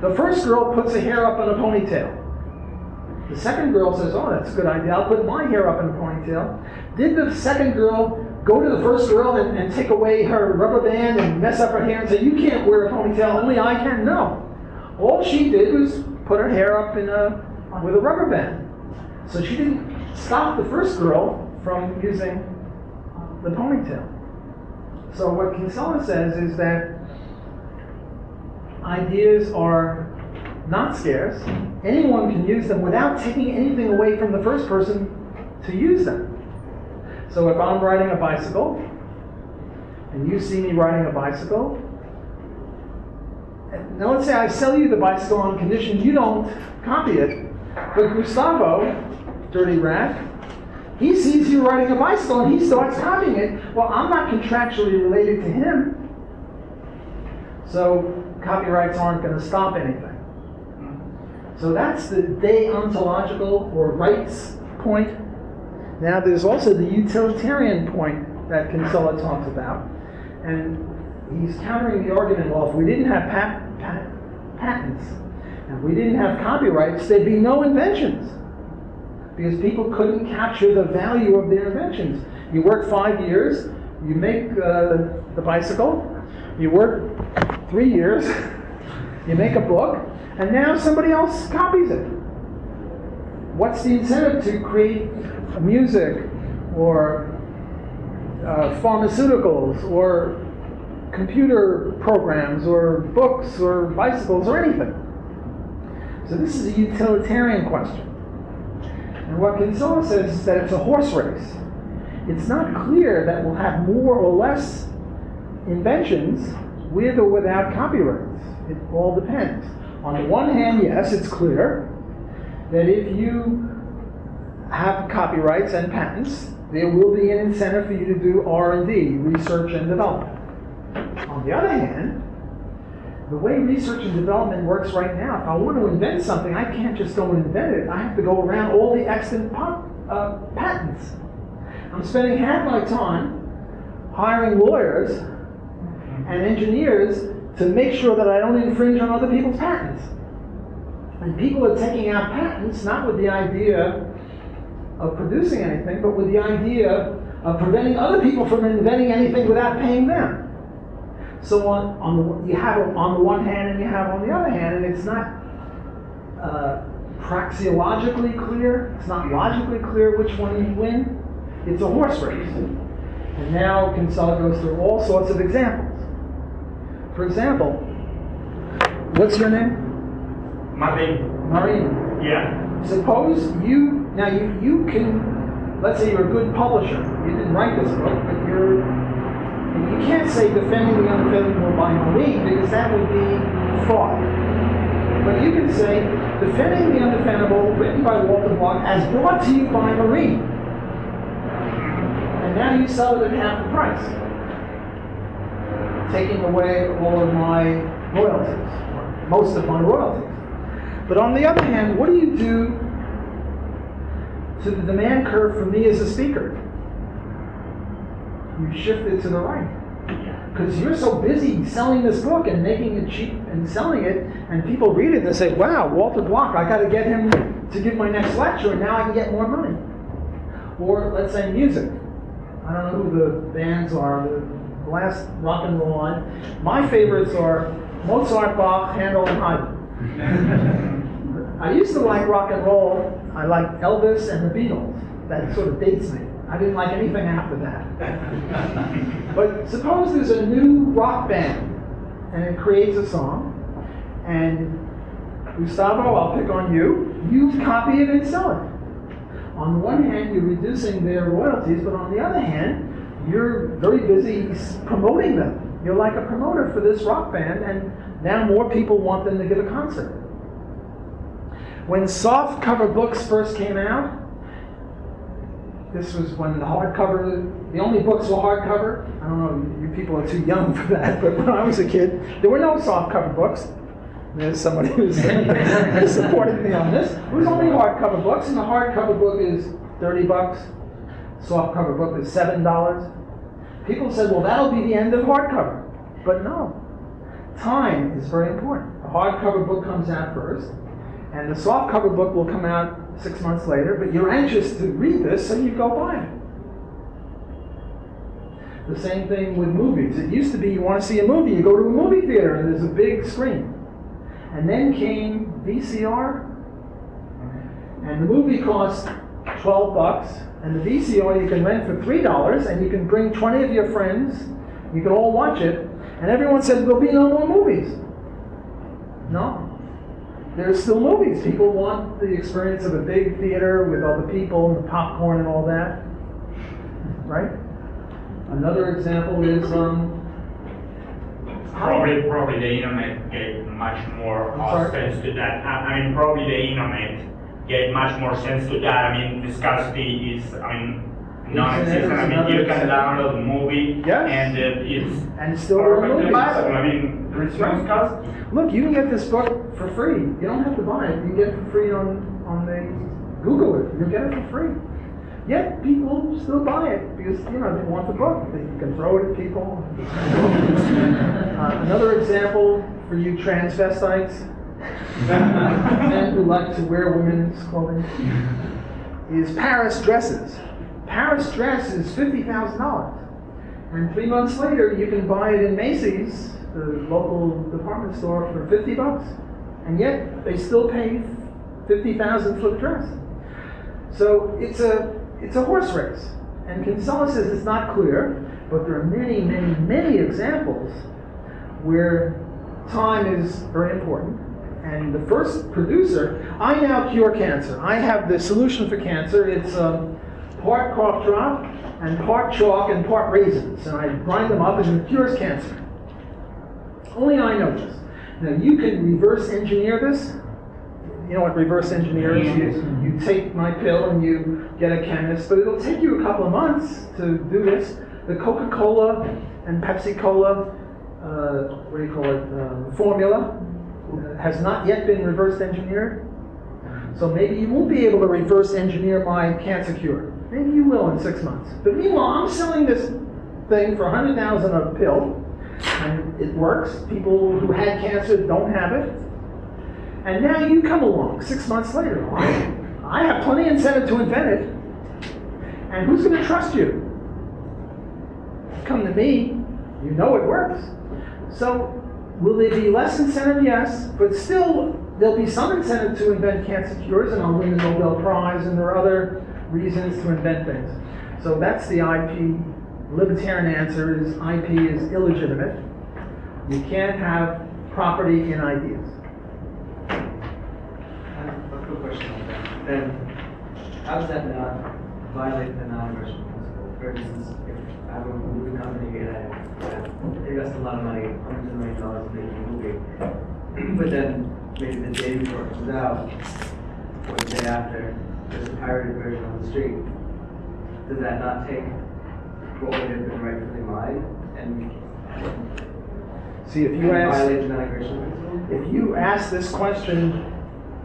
Speaker 1: The first girl puts her hair up in a ponytail. The second girl says, Oh, that's a good idea. I'll put my hair up in a ponytail. Did the second girl go to the first girl and, and take away her rubber band and mess up her hair and say, You can't wear a ponytail, only I can? No. All she did was put her hair up in a, with a rubber band. So she didn't stop the first girl from using the ponytail. So what Kinsella says is that ideas are not scarce. Anyone can use them without taking anything away from the first person to use them. So if I'm riding a bicycle and you see me riding a bicycle, now let's say I sell you the bicycle on condition you don't copy it, but Gustavo, dirty rat, He sees you riding a bicycle and he starts copying it. Well, I'm not contractually related to him. So copyrights aren't going to stop anything. So that's the deontological or rights point. Now there's also the utilitarian point that Kinsella talks about. And he's countering the argument, well, if we didn't have pat- pat- patents, and we didn't have copyrights, there'd be no inventions. Because people couldn't capture the value of their inventions. You work five years, you make uh, the bicycle, you work three years, you make a book, and now somebody else copies it. What's the incentive to create music or uh, pharmaceuticals or computer programs or books or bicycles or anything? So this is a utilitarian question. And what Kinsella says is that it's a horse race. It's not clear that we'll have more or less inventions with or without copyrights. It all depends. On the one hand, yes, it's clear that if you have copyrights and patents, there will be an incentive for you to do R&D, research and development. On the other hand, the way research and development works right now, if I want to invent something, I can't just go and invent it. I have to go around all the extant uh, patents. I'm spending half my time hiring lawyers and engineers to make sure that I don't infringe on other people's patents. And people are taking out patents not with the idea of producing anything, but with the idea of preventing other people from inventing anything without paying them. So on, on the, you have on the one hand and you have on the other hand, and it's not uh, praxeologically clear, it's not logically clear which one you win. It's a horse race. And now Kinsella goes through all sorts of examples. For example, what's your name?
Speaker 5: Martin,
Speaker 1: Marina.
Speaker 5: yeah.
Speaker 1: Suppose you now you you can let's say you're a good publisher. You didn't write this book, but you're and you can't say defending the undefendable by no means because that would be fraud. But you can say defending the undefendable, written by Walter Block, as brought to you by Marine. And now you sell it at half the price, taking away all of my royalties, most of my royalties. But on the other hand, what do you do to the demand curve for me as a speaker? You shift it to the right. Because you're so busy selling this book and making it cheap and selling it, and people read it and say, wow, Walter Block, I got to get him to give my next lecture, and now I can get more money. Or let's say music. I don't know who the bands are, the last rock and roll one. My favorites are Mozart, Bach, Handel, and Haydn. I used to like rock and roll. I liked Elvis and the Beatles. That sort of dates me. I didn't like anything after that. but suppose there's a new rock band and it creates a song, and Gustavo, I'll pick on you. You copy it and sell it. On the one hand, you're reducing their royalties, but on the other hand, you're very busy promoting them. You're like a promoter for this rock band, and now more people want them to give a concert. When soft cover books first came out, this was when the hardcover, the only books were hardcover. I don't know, you people are too young for that, but when I was a kid, there were no softcover books. There's somebody who's supporting me on this. It was only hardcover books, and the hardcover book is 30 bucks. Softcover book is $7. People said, well, that'll be the end of hardcover. But no. Time is very important. The hardcover book comes out first, and the softcover book will come out six months later, but you're anxious to read this, so you go buy it. The same thing with movies. It used to be you want to see a movie, you go to a movie theater and there's a big screen. And then came VCR, and the movie cost 12 bucks, and the VCR you can rent for $3, and you can bring 20 of your friends, you can all watch it, and everyone said there'll be no more movies. No. There's still movies. People want the experience of a big theater with all the people and the popcorn and all that. Right? Another example is um,
Speaker 5: Probably, probably the internet gave much more uh, sense to that. I, I mean, probably the internet get much more sense to that. I mean, the scarcity is, I mean, non-existent. I mean,
Speaker 1: Another
Speaker 5: you can
Speaker 1: example.
Speaker 5: download the movie
Speaker 1: Yes.
Speaker 5: and uh, it's
Speaker 1: And still
Speaker 5: perfectly
Speaker 1: remove it.
Speaker 5: useful. I mean, there's no scarcity.
Speaker 1: Look, you can get this book for free. You don't have to buy it. You can get it for free on, on the, Google it. You'll get it for free. Yet people still buy it because, you know, they want the book. They can throw it at people. Uh, Another example for you transvestites, men who like to wear women's clothing, is Paris dresses. Paris dress is fifty thousand dollars. And three months later, you can buy it in Macy's, the local department store, for fifty bucks. And yet, they still pay fifty thousand for the dress. So it's a it's a horse race. And Kinsella says it's not clear, but there are many, many, many examples where time is very important. And the first producer, I now cure cancer. I have the solution for cancer. It's um, part cough drop and part chalk and part raisins. And I grind them up and it cures cancer. Only I know this. Now you can reverse engineer this. You know what reverse engineer is? You, you take my pill and you get a chemist, but it'll take you a couple of months to do this. The Coca-Cola and Pepsi-Cola, uh, what do you call it, um, formula uh, has not yet been reverse engineered. So maybe you won't be able to reverse engineer my cancer cure. Maybe you will in six months. But meanwhile, I'm selling this thing for 100,000 a pill, and it works. People who had cancer don't have it. And now you come along six months later. I have plenty of incentive to invent it. And who's going to trust you? Come to me, you know it works. So, will there be less incentive? Yes, but still, there'll be some incentive to invent cancer cures, and I'll win the Nobel Prize, and there are other reasons to invent things. So that's the IP. Libertarian answer is IP is illegitimate. You can't have property in ideas.
Speaker 3: A quick question on that. Then, how does that not violate the non-aggression principle? For instance, if I have a movie company and I, invest a lot of money, hundreds of million dollars in making a movie, but then maybe the day before it comes out, or the day after, there's a pirated version on the street, does that not take what would have been rightfully mine and
Speaker 1: See, if you ask.
Speaker 3: violate the non-aggression principle?
Speaker 1: If you ask this question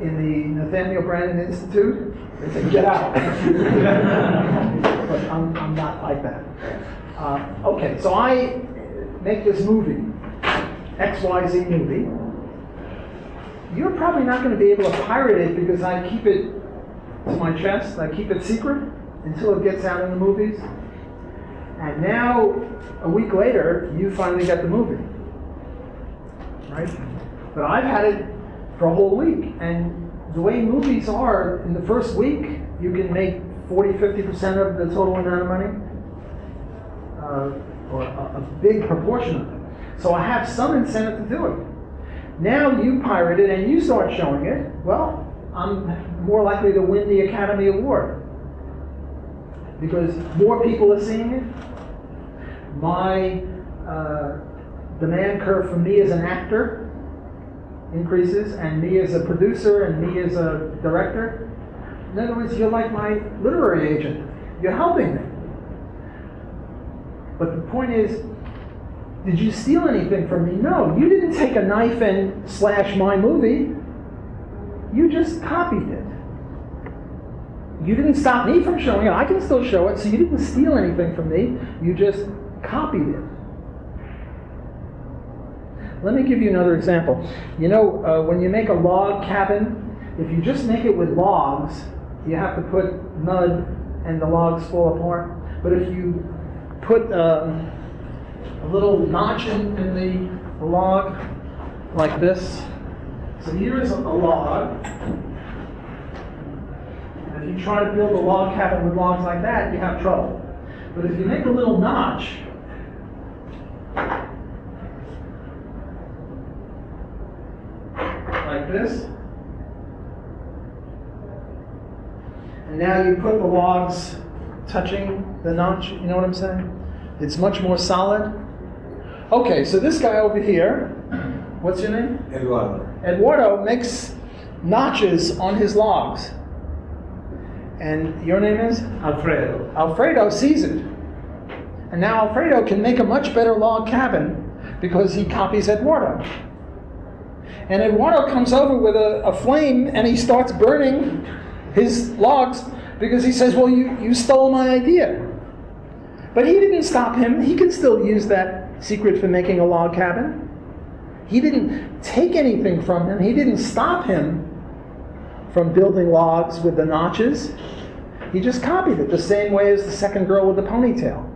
Speaker 1: in the Nathaniel Branden Institute, they say, get out. But I'm, I'm not like that. Uh, okay, so I make this movie, XYZ movie. You're probably not going to be able to pirate it because I keep it to my chest, I keep it secret until it gets out in the movies. And now, a week later, you finally get the movie right? But I've had it for a whole week, and the way movies are, in the first week, you can make 40, 50% of the total amount of money, uh, or a, a big proportion of it. So I have some incentive to do it. Now you pirate it and you start showing it, well, I'm more likely to win the Academy Award. Because more people are seeing it, my uh, demand curve for me as an actor increases, and me as a producer, and me as a director. In other words, you're like my literary agent. You're helping me. But the point is, did you steal anything from me? No, you didn't take a knife and slash my movie. You just copied it. You didn't stop me from showing it. I can still show it, so you didn't steal anything from me. You just copied it. Let me give you another example. You know, uh, when you make a log cabin, if you just make it with logs, you have to put mud and the logs fall apart. But if you put um, a little notch in, in the, the log, like this, so here is a, log. And if you try to build a log cabin with logs like that, you have trouble. But if you make a little notch, like this. And now you put the logs touching the notch, you know what I'm saying? It's much more solid. Okay, so this guy over here, what's your name?
Speaker 6: Eduardo.
Speaker 1: Eduardo makes notches on his logs. And your name is?
Speaker 3: Alfredo.
Speaker 1: Alfredo sees it. And now Alfredo can make a much better log cabin because he copies Eduardo. And Eduardo comes over with a, a flame and he starts burning his logs because he says, Well, you, you stole my idea. But he didn't stop him. He can still use that secret for making a log cabin. He didn't take anything from him, he didn't stop him from building logs with the notches. He just copied it the same way as the second girl with the ponytail.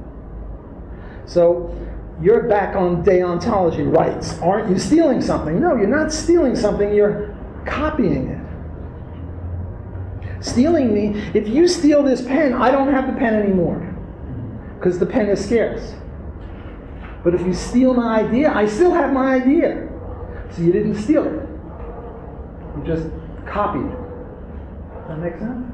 Speaker 1: So you're back on deontology rights. Aren't you stealing something? No, you're not stealing something, you're copying it. Stealing me, if you steal this pen, I don't have the pen anymore because the pen is scarce. But if you steal my idea, I still have my idea. So you didn't steal it, you just copied it. Does that make sense?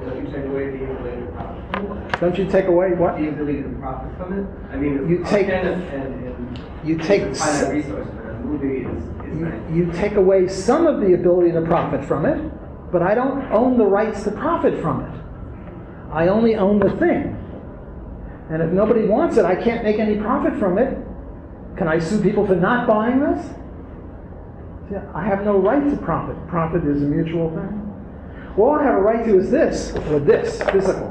Speaker 3: Don't you take away the ability to profit?
Speaker 1: Don't you take away what?
Speaker 3: The ability to profit from it? I mean,
Speaker 1: You take-
Speaker 3: and, and.
Speaker 1: You take
Speaker 3: Finite resource, movie is, is
Speaker 1: You,
Speaker 3: nice.
Speaker 1: you take away some of the ability to profit from it, but I don't own the rights to profit from it. I only own the thing. And if nobody wants it, I can't make any profit from it. Can I sue people for not buying this? I have no right to profit. Profit is a mutual thing. All I have a right to is this, or this, physical,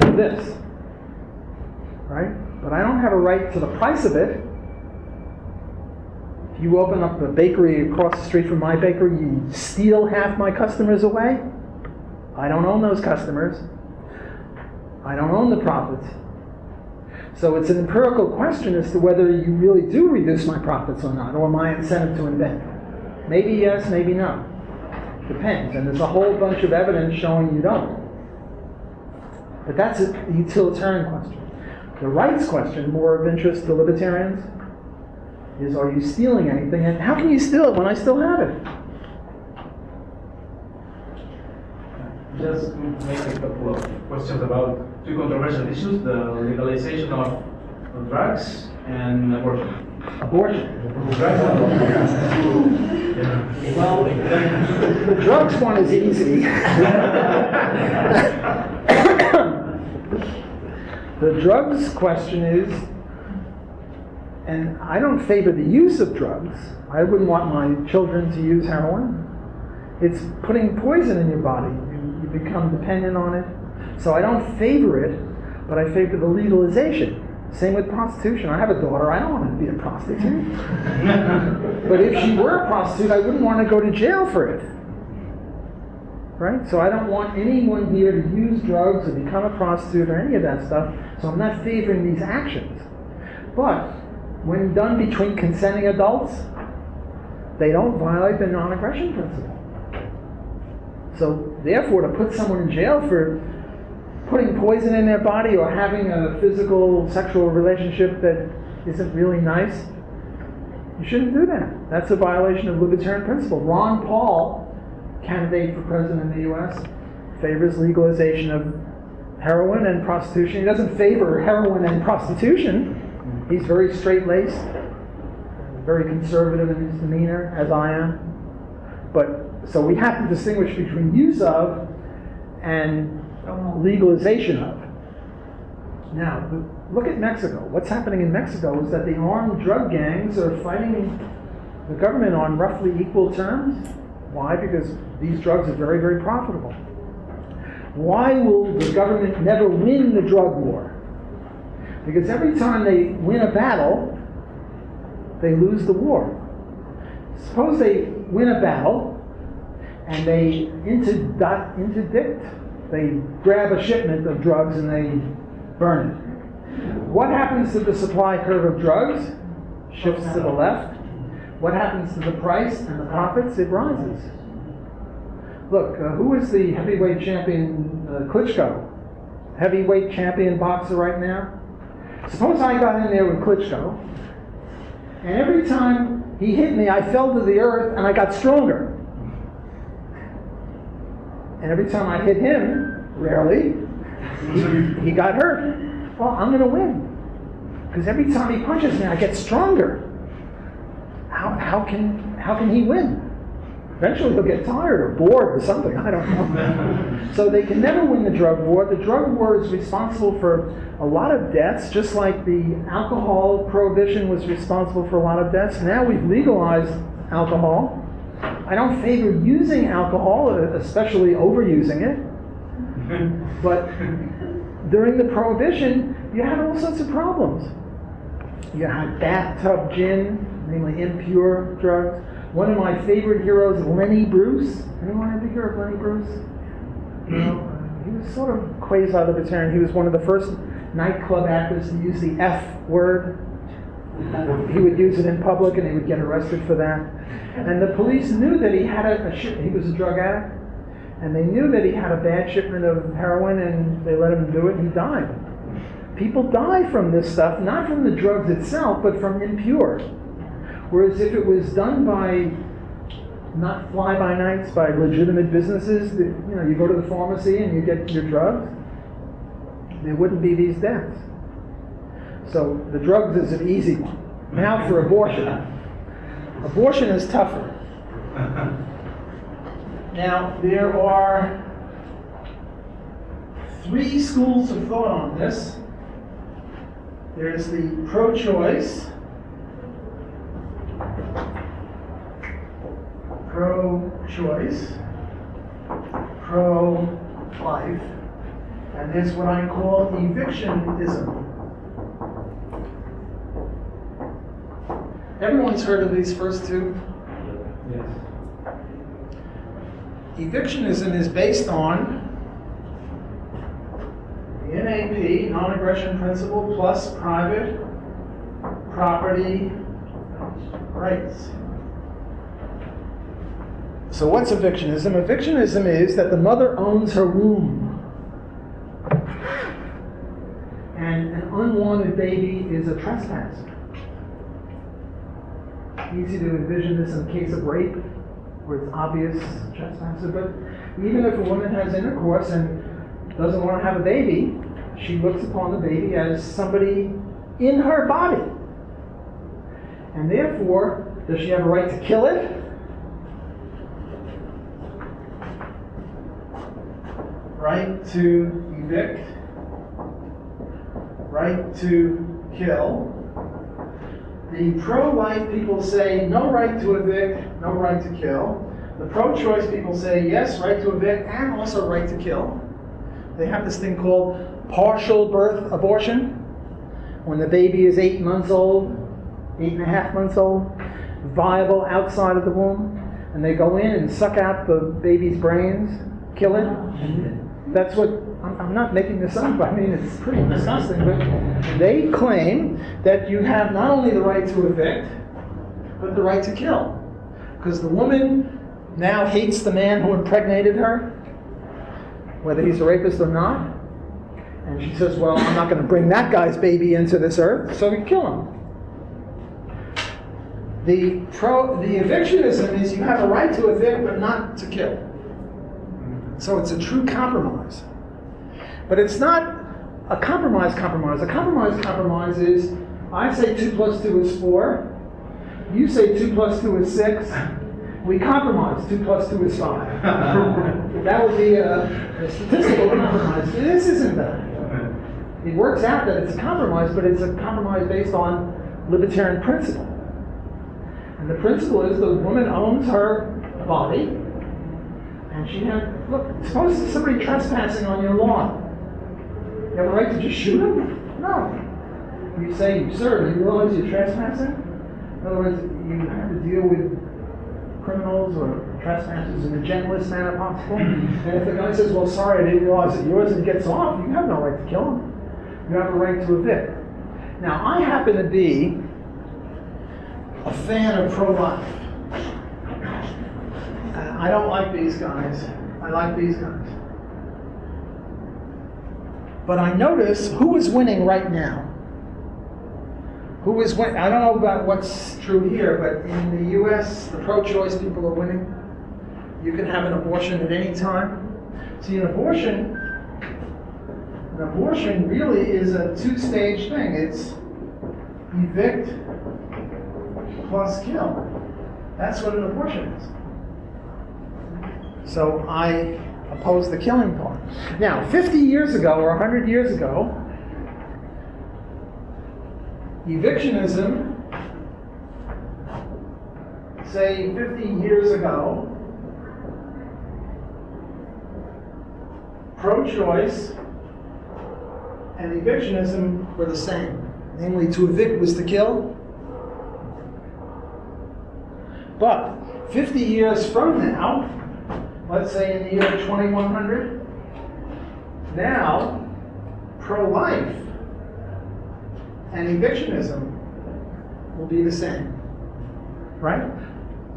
Speaker 1: or this. Right? But I don't have a right to the price of it. If you open up a bakery across the street from my bakery, you steal half my customers away. I don't own those customers. I don't own the profits. So it's an empirical question as to whether you really do reduce my profits or not, or my incentive to invent. Maybe yes, maybe no. Depends. And there's a whole bunch of evidence showing you don't. But that's a utilitarian question. The rights question, more of interest to libertarians, is are you stealing anything? And how can you steal it when I still have it?
Speaker 6: Just make a couple of questions about two controversial issues, the legalization of of drugs and abortion.
Speaker 1: Abortion.
Speaker 6: Well,
Speaker 1: The drugs one is easy. the drugs question is, and I don't favor the use of drugs. I wouldn't want my children to use heroin. It's putting poison in your body. Become dependent on it. So I don't favor it, but I favor the legalization. Same with prostitution. I have a daughter. I don't want her to be a prostitute. But if she were a prostitute, I wouldn't want to go to jail for it. Right? So I don't want anyone here to use drugs or become a prostitute or any of that stuff. So I'm not favoring these actions. But when done between consenting adults, they don't violate the non aggression principle. So therefore, to put someone in jail for putting poison in their body or having a physical sexual relationship that isn't really nice, you shouldn't do that. That's a violation of libertarian principle. Ron Paul, candidate for president in the U.S., favors legalization of heroin and prostitution. He doesn't favor heroin and prostitution. He's very straight laced, very conservative in his demeanor, as I am. But so we have to distinguish between use of and legalization of. Now, look at Mexico. What's happening in Mexico is that the armed drug gangs are fighting the government on roughly equal terms. Why? Because these drugs are very, very profitable. Why will the government never win the drug war? Because every time they win a battle, they lose the war. Suppose they win a battle and they interdict, they grab a shipment of drugs and they burn it. What happens to the supply curve of drugs? Shifts to the left. What happens to the price and the profits? It rises. Look, uh, who is the heavyweight champion, uh, Klitschko? Heavyweight champion boxer right now? Suppose I got in there with Klitschko, and every time he hit me, I fell to the earth and I got stronger. And every time I hit him, rarely, he, he got hurt. Well, I'm going to win. Because every time he punches me, I get stronger. How, how, can, how can he win? Eventually he'll get tired or bored or something, I don't know. so they can never win the drug war. The drug war is responsible for a lot of deaths, just like the alcohol prohibition was responsible for a lot of deaths. Now we've legalized alcohol. I don't favor using alcohol, especially overusing it. But during the prohibition, you had all sorts of problems. You had bathtub gin, namely impure drugs. One of my favorite heroes, Lenny Bruce. Anyone ever hear of Lenny Bruce? Hmm. No. He was sort of quasi-libertarian. He was one of the first nightclub actors to use the F word. He would use it in public, and he would get arrested for that. And the police knew that he had a, a. He was a drug addict, and they knew that he had a bad shipment of heroin, and they let him do it. And he died. People die from this stuff, not from the drugs itself, but from impure. Whereas if it was done by not fly by nights, by legitimate businesses, that, you know, you go to the pharmacy and you get your drugs, there wouldn't be these deaths. So the drugs is an easy one. Now for abortion. Abortion is tougher. Now there are three schools of thought on this. There's the pro-choice, pro-choice, pro-life, and there's what I call evictionism. Everyone's heard of these first two?
Speaker 6: Yes.
Speaker 1: Evictionism is based on the NAP, non-aggression principle, plus private property rights. So what's evictionism? Evictionism is that the mother owns her womb. And an unwanted baby is a trespasser. Easy to envision this in the case of rape, where it's obvious trespasser. But even if a woman has intercourse and doesn't want to have a baby, she looks upon the baby as somebody in her body. And therefore, does she have a right to kill it? Right to evict? Right to kill? The pro-life people say no right to evict, no right to kill. The pro-choice people say yes, right to evict, and also right to kill. They have this thing called partial birth abortion. When the baby is eight months old, eight and a half months old, viable outside of the womb, and they go in and suck out the baby's brains, kill it. That's what, I'm, not making this up, I mean, it's pretty disgusting, but they claim that you have not only the right to evict, but the right to kill. Because the woman now hates the man who impregnated her, whether he's a rapist or not. And she says, Well, I'm not going to bring that guy's baby into this earth, so we kill him. The, pro, the evictionism is you have a right to evict, but not to kill. So it's a true compromise. But it's not a compromise compromise. A compromise compromise is I say 2 plus 2 is 4, you say 2 plus 2 is 6, we compromise 2 plus 2 is 5. that would be a, a statistical compromise. This isn't that. It works out that it's a compromise, but it's a compromise based on libertarian principle. And the principle is the woman owns her body, and she has, look, suppose somebody trespassing on your lawn. You have a right to just shoot him? No. You say, sir, do you realize you're trespassing? In other words, you have to deal with criminals or trespassers in the gentlest manner possible. and if the guy says, well, sorry, I didn't realize that yours, and gets off, you have no right to kill him. You have a right to evict. Now, I happen to be a fan of pro-life. Uh, I don't like these guys. I like these guys. But I notice who is winning right now. Who is winning? I don't know about what's true here, but in the U.S., the pro-choice people are winning. You can have an abortion at any time. See, an abortion, an abortion really is a two-stage thing. It's evict plus kill. That's what an abortion is. So I oppose the killing part. Now, 50 years ago or 100 years ago, evictionism, say 50 years ago, pro choice and evictionism were the same. Namely, to evict was to kill. But 50 years from now, let's say in the year 2100, now pro life and evictionism will be the same. Right?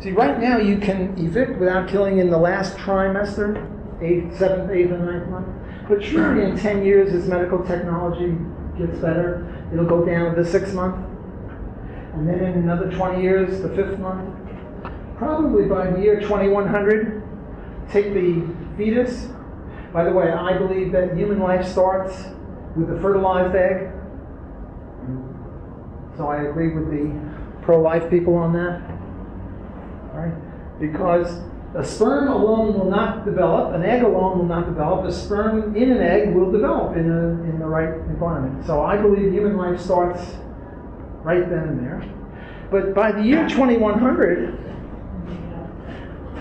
Speaker 1: See, right now you can evict without killing in the last trimester, eighth, seventh, eighth, and ninth month. But surely in 10 years, as medical technology gets better, it'll go down to the sixth month. And then in another 20 years, the fifth month. Probably by the year 2100, take the fetus. By the way, I believe that human life starts with a fertilized egg. So I agree with the pro life people on that. All right? Because a sperm alone will not develop, an egg alone will not develop, a sperm in an egg will develop in, a, in the right environment. So I believe human life starts right then and there. But by the year 2100,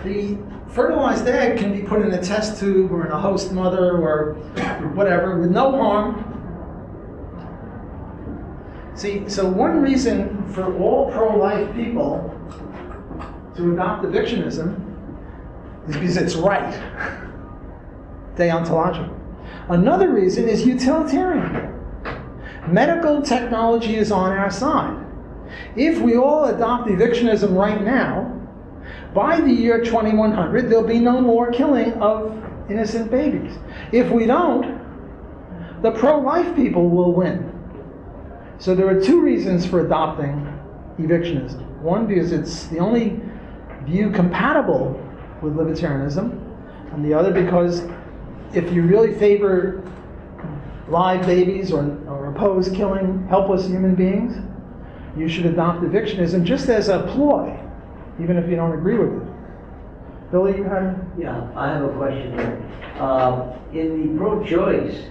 Speaker 1: the fertilized egg can be put in a test tube or in a host mother or whatever with no harm. See, so one reason for all pro life people to adopt evictionism is because it's right, deontological. Another reason is utilitarian. Medical technology is on our side. If we all adopt evictionism right now, by the year 2100, there'll be no more killing of innocent babies. If we don't, the pro life people will win. So there are two reasons for adopting evictionism. One, because it's the only view compatible with libertarianism, and the other, because if you really favor live babies or, or oppose killing helpless human beings, you should adopt evictionism just as a ploy, even if you don't agree with it. Billy, you had
Speaker 7: Yeah, I have a question here. Um, in the pro-choice,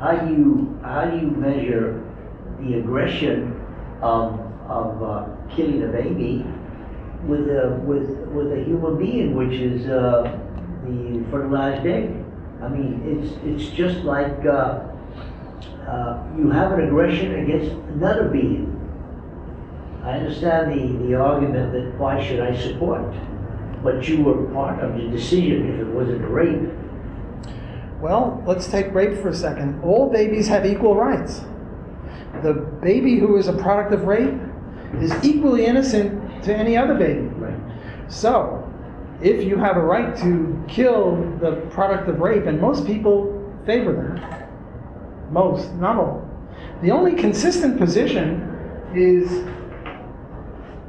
Speaker 7: how do you, how do you measure the aggression of, of uh, killing a baby with a, with, with a human being, which is uh, the fertilized egg? I mean, it's, it's just like uh, uh, you have an aggression against another being. I understand the, the argument that why should I support? But you were part of the decision if it wasn't rape.
Speaker 1: Well, let's take rape for a second. All babies have equal rights. The baby who is a product of rape is equally innocent to any other baby.
Speaker 7: Right.
Speaker 1: So, if you have a right to kill the product of rape, and most people favor that, most, not all. The only consistent position is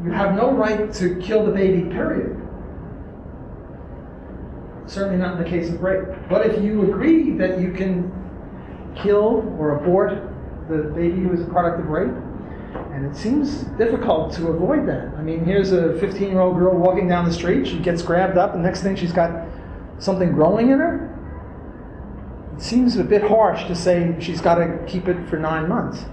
Speaker 1: you have no right to kill the baby, period. Certainly not in the case of rape. But if you agree that you can kill or abort the baby who is a product of rape, and it seems difficult to avoid that. I mean, here's a 15 year old girl walking down the street, she gets grabbed up, and next thing she's got something growing in her. It seems a bit harsh to say she's got to keep it for nine months.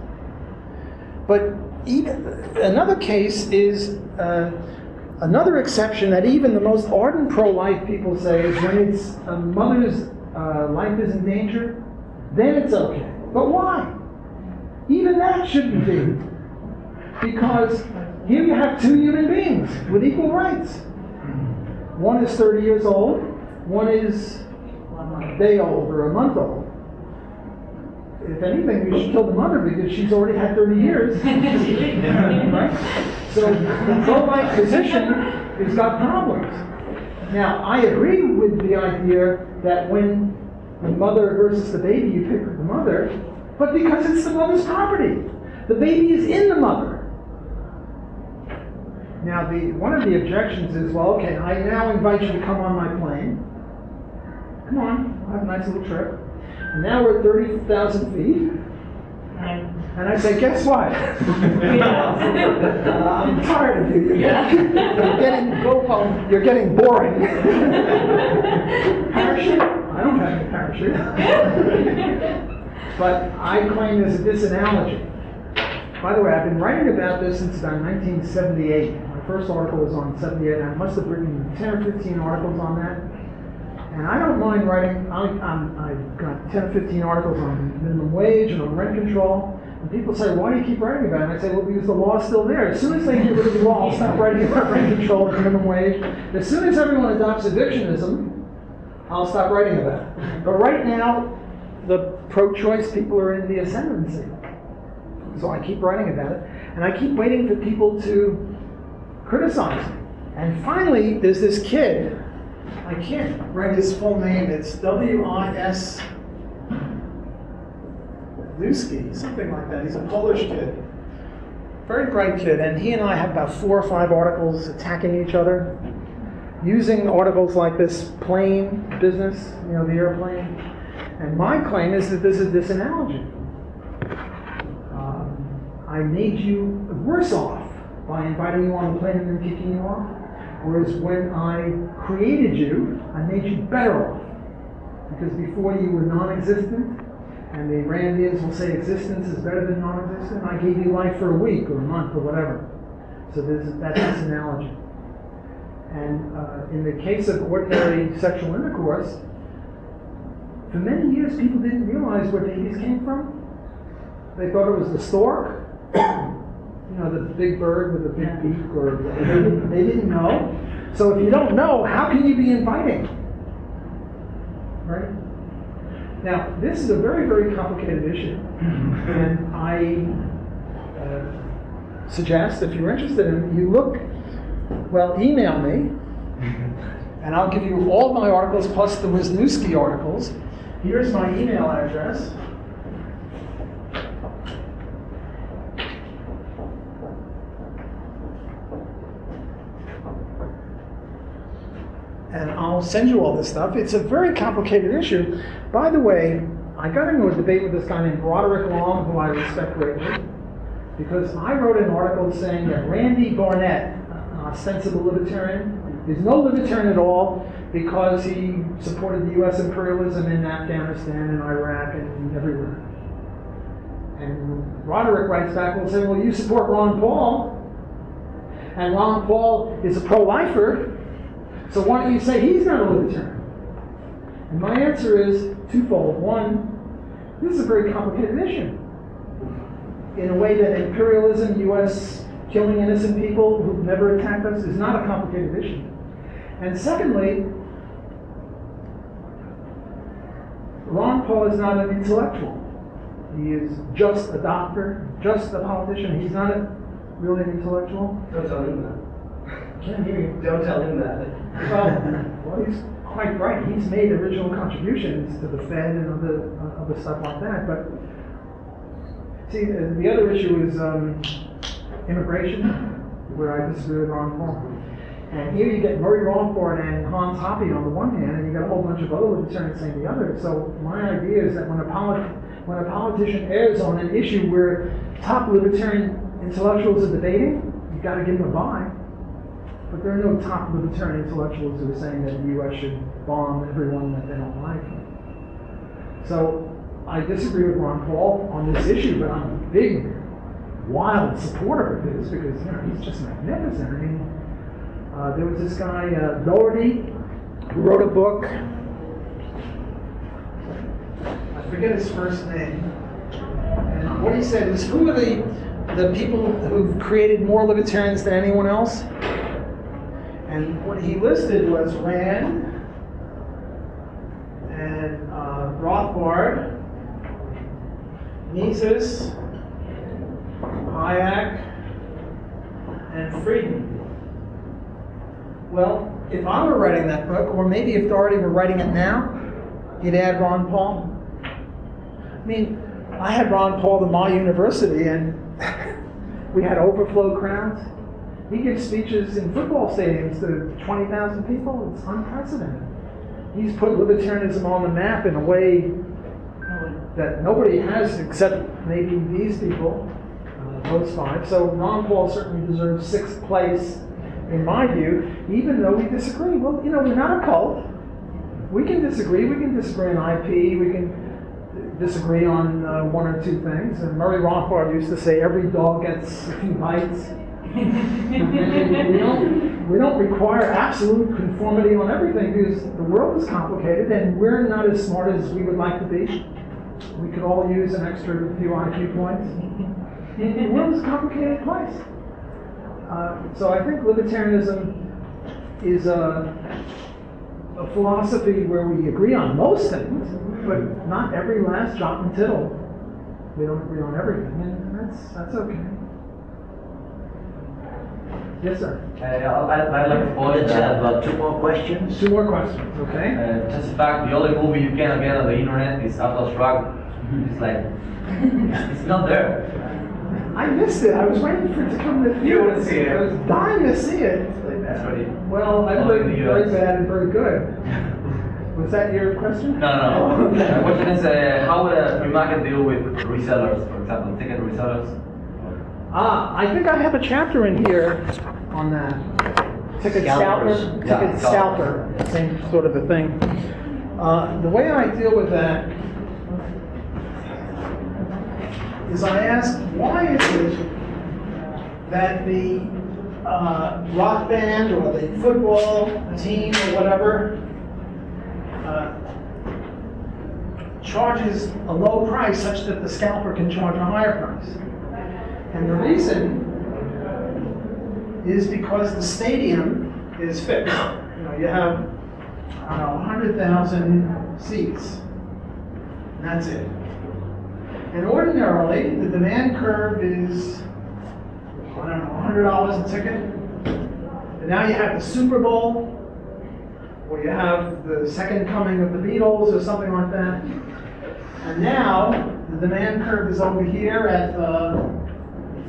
Speaker 1: But even, another case is uh, another exception that even the most ardent pro life people say is when it's a mother's uh, life is in danger, then it's okay. But why? Even that shouldn't be. Because here you have two human beings with equal rights. One is 30 years old, one is a day old or a month old. If anything, we should kill the mother because she's already had 30 years. right? So the pro-life position has got problems. Now, I agree with the idea that when the mother versus the baby, you pick the mother, but because it's the mother's property. The baby is in the mother. Now, the, one of the objections is, well, okay, I now invite you to come on my plane. Come on, we'll have a nice little trip. And now we're at 30,000 feet. And I say, guess what? Uh, I'm tired of you.
Speaker 8: Yeah.
Speaker 1: You're getting, go home, you're getting boring. Parachute? I don't have a parachute. But I claim there's this analogy. By the way, I've been writing about this since about 1978. My first article was on 78, I must have written 10 or 15 articles on that. And I don't mind writing, I, I've got 10 15 articles on minimum wage and on rent control. And people say, why do you keep writing about it? And I say, well, because the law is still there. As soon as they get rid of the law, I'll stop writing about rent control and minimum wage. As soon as everyone adopts evictionism, I'll stop writing about it. But right now, the pro-choice people are in the ascendancy. So I keep writing about it, and I keep waiting for people to criticize me. And finally, there's this kid. I can't write his full name. It's W-I-S. Luski, something like that. He's a Polish kid. Very bright kid, and he and I have about four or five articles attacking each other, using articles like this plane business, you know, the airplane. And my claim is that this is this analogy. Um, I made you worse off by inviting you on the plane and then kicking you off, whereas when I created you, I made you better off. Because before you were non-existent, and the Randians will say existence is better than non-existent. I gave you life for a week or a month or whatever. So this, that's this analogy. And uh, in the case of ordinary sexual intercourse, for many years people didn't realize where babies came from. They thought it was the stork, you know, the big bird with a big beak, or they didn't, they didn't know. So if you don't know, how can you be inviting? Right? Now, this is a very, very complicated issue. and I uh, suggest, if you're interested in it, you look, well, email me, and I'll give you all my articles plus the Wisniewski articles. Here's my email address. and I'll send you all this stuff. It's a very complicated issue. By the way, I got into a debate with this guy named Roderick Long, who I respect greatly, because I wrote an article saying that Randy Barnett, an ostensible libertarian, is no libertarian at all because he supported the U.S. imperialism in Afghanistan and Iraq and everywhere. And Roderick writes back and says, well, you support Ron Paul, and Ron Paul is a pro-lifer, so why don't you say he's not a libertarian? And my answer is twofold. One, this is a very complicated issue. In a way that imperialism, U.S. killing innocent people who've never attacked us, is not a complicated issue. And secondly, Ron Paul is not an intellectual. He is just a doctor, just a politician. He's not a, really an intellectual.
Speaker 3: Don't Don't tell him that.
Speaker 1: Well, he's quite right. He's made original contributions to the Fed and other, uh, other stuff like that. But see, the, the other issue is um, immigration, where I disagree with Ron Paul. And here you get Murray Rothbard and Hans Hoppe on the one hand, and you got a whole bunch of other libertarians saying the other. So my idea is that when a polit- when a politician errs on an issue where top libertarian intellectuals are debating, you've got to give them a bye. But there are no top libertarian intellectuals who are saying that the U.S. should bomb everyone that they don't like. So I disagree with Ron Paul on this issue, but I'm a big, wild supporter of his because you know he's just magnificent. I mean, uh, there was this guy uh, Doherty who wrote a book. I forget his first name. And what he said was, who are the the people who've created more libertarians than anyone else? And what he listed was Rand and uh, Rothbard, Mises, Hayek, and Friedman. Well, if I were writing that book, or maybe if Doherty were writing it now, you'd add Ron Paul. I mean, I had Ron Paul at my university, and we had overflow crowds. He gives speeches in football stadiums to 20,000 people. It's unprecedented. He's put libertarianism on the map in a way that nobody has except maybe these people, uh, those five. So Ron Paul certainly deserves sixth place in my view, even though we disagree. Well, you know, we're not a cult. We can disagree. We can disagree on IP. We can disagree on uh, one or two things. And Murray Rothbard used to say, every dog gets a few bites. We, don't, we don't require absolute conformity on everything because the world is complicated and we're not as smart as we would like to be. We could all use an extra few IQ points. the world is a complicated place. Uh, so I think libertarianism is a, a philosophy where we agree on most things, but not every last jot and tittle. We don't agree on everything, and that's that's okay. Yes, sir.
Speaker 8: Uh, I'd, I'd like to point
Speaker 7: Let's have uh, two more questions.
Speaker 1: Two more questions, okay?
Speaker 8: uh, just the fact, the only movie you can get on the internet is Atlas Shrugged. It's like, it's, it's not there.
Speaker 1: I missed it. I was waiting for it to come to the theater.
Speaker 8: You wanna see it?
Speaker 1: I was dying to see it.
Speaker 8: That's what it.
Speaker 1: Well, I've heard very
Speaker 8: US.
Speaker 1: bad and very good. Was that your question?
Speaker 8: No, no, no. The question is, uh, how would a free market deal with resellers, for example, ticket resellers?
Speaker 1: Ah, I think I have a chapter in here on that. Ticket scalper,
Speaker 7: Scalpers.
Speaker 8: Yeah,
Speaker 1: scalper, same sort of a thing. Uh, the way I deal with that is I ask, why is it that the uh, rock band or the football team or whatever uh, charges a low price such that the scalper can charge a higher price? And the reason is because the stadium is fixed. You know, you have, I don't know, 100,000 seats. And that's it. And ordinarily, the demand curve is, I don't know, $100 a ticket. And now you have the Super Bowl, or you have the second coming of the Beatles, or something like that. And now, the demand curve is over here at uh,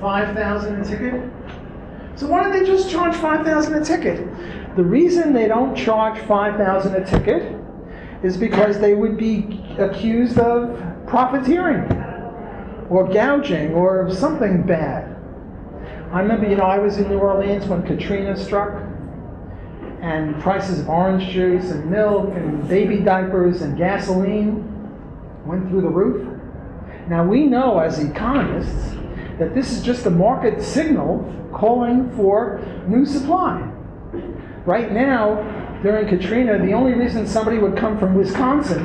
Speaker 1: 5,000 a ticket. So why don't they just charge 5,000 a ticket? The reason they don't charge 5,000 a ticket is because they would be accused of profiteering or gouging or something bad. I remember, you know, I was in New Orleans when Katrina struck and prices of orange juice and milk and baby diapers and gasoline went through the roof. Now we know as economists that this is just a market signal calling for new supply. Right now, during Katrina, the only reason somebody would come from Wisconsin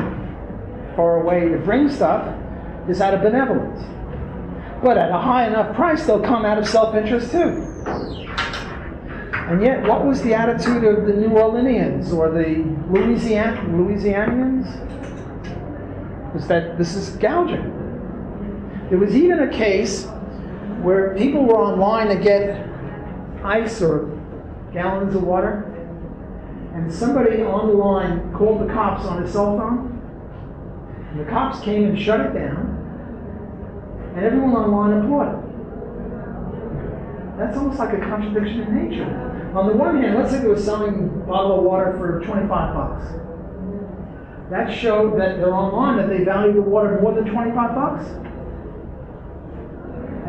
Speaker 1: far away to bring stuff is out of benevolence. But at a high enough price, they'll come out of self interest too. And yet, what was the attitude of the New Orleanians or the Louisiana, Louisianians? Was that this is gouging. There was even a case where people were online to get ice or gallons of water, and somebody on the line called the cops on his cell phone, and the cops came and shut it down, and everyone online applauded. That's almost like a contradiction in nature. On the one hand, let's say they were selling a bottle of water for 25 bucks. That showed that they're online that they value the water more than 25 bucks.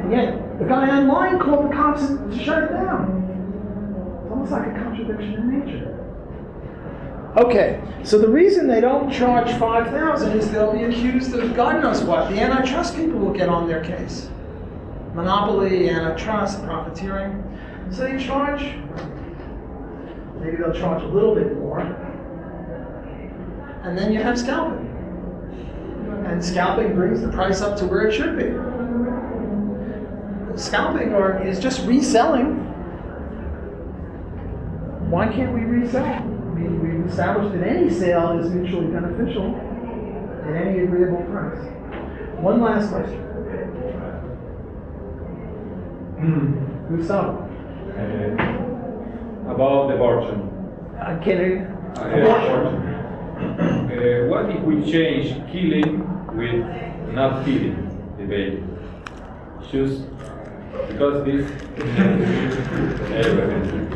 Speaker 1: Yet, the guy online called the cops to shut it down. It's almost like a contradiction in nature. Okay, so the reason they don't charge 5,000 is they'll be accused of God knows what. The antitrust people will get on their case. Monopoly, antitrust, profiteering. So they charge, maybe they'll charge a little bit more. And then you have scalping. And scalping brings the price up to where it should be scalping or is just reselling. Why can't we resell? I mean, we've established that any sale is mutually beneficial at any agreeable price. One last question. Gustavo.
Speaker 9: Uh, about abortion.
Speaker 1: Uh, can you?
Speaker 9: Uh, abortion. Uh, what if we change killing with not killing the baby? Choose because this. Anyway.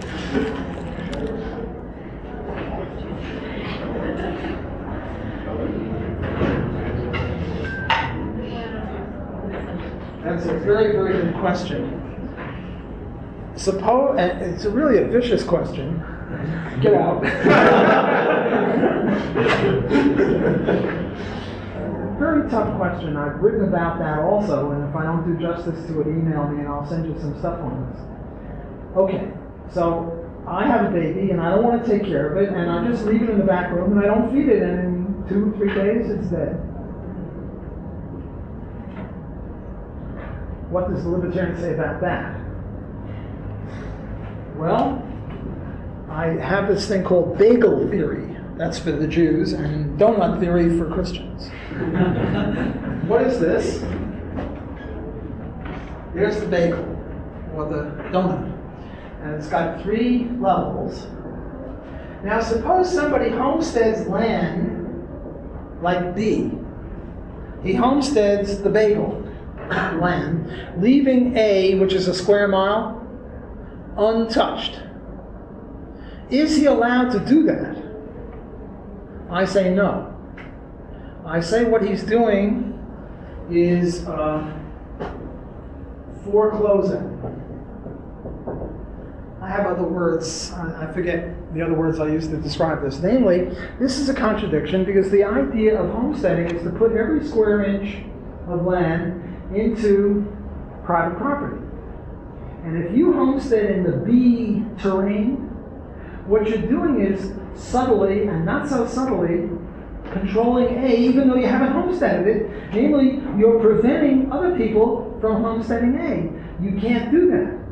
Speaker 1: That's a very, very good question. Suppose, and it's a really a vicious question. Get out. very tough question. I've written about that also, and if I don't do justice to it, email me and I'll send you some stuff on this. Okay, so I have a baby and I don't want to take care of it, and I just leave it in the back room and I don't feed it, and in two, three days it's dead. What does the libertarian say about that? Well, I have this thing called bagel theory. That's for the Jews, and donut theory for Christians. what is this? There's the bagel, or the donut. And it's got three levels. Now, suppose somebody homesteads land like B. He homesteads the bagel land, leaving A, which is a square mile, untouched. Is he allowed to do that? I say no. I say what he's doing is uh, foreclosing. I have other words, I forget the other words I used to describe this. Namely, this is a contradiction because the idea of homesteading is to put every square inch of land into private property. And if you homestead in the B terrain, what you're doing is subtly and not so subtly controlling A, even though you haven't homesteaded it. Namely, you're preventing other people from homesteading A. You can't do that.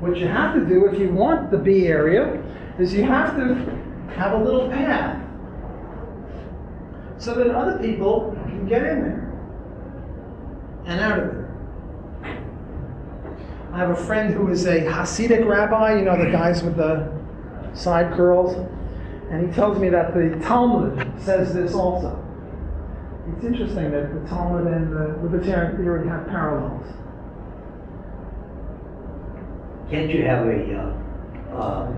Speaker 1: What you have to do if you want the B area is you have to have a little path so that other people can get in there and out of there. I have a friend who is a Hasidic rabbi, you know, the guys with the side curls, and he tells me that the Talmud says this also. It's interesting that the Talmud and the libertarian theory have parallels.
Speaker 7: Can't you have a, uh, uh,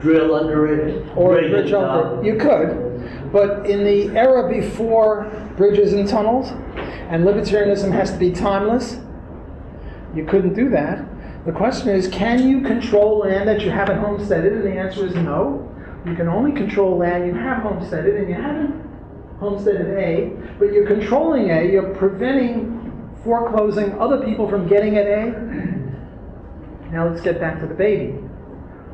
Speaker 7: drill under it?
Speaker 1: Or a bridge
Speaker 7: it
Speaker 1: over.
Speaker 7: up?
Speaker 1: You could, but in the era before bridges and tunnels, and libertarianism has to be timeless, you couldn't do that. The question is, can you control land that you haven't homesteaded? And the answer is no. You can only control land you have homesteaded, and you haven't homesteaded A, but you're controlling A, you're preventing foreclosing other people from getting at A. Now let's get back to the baby,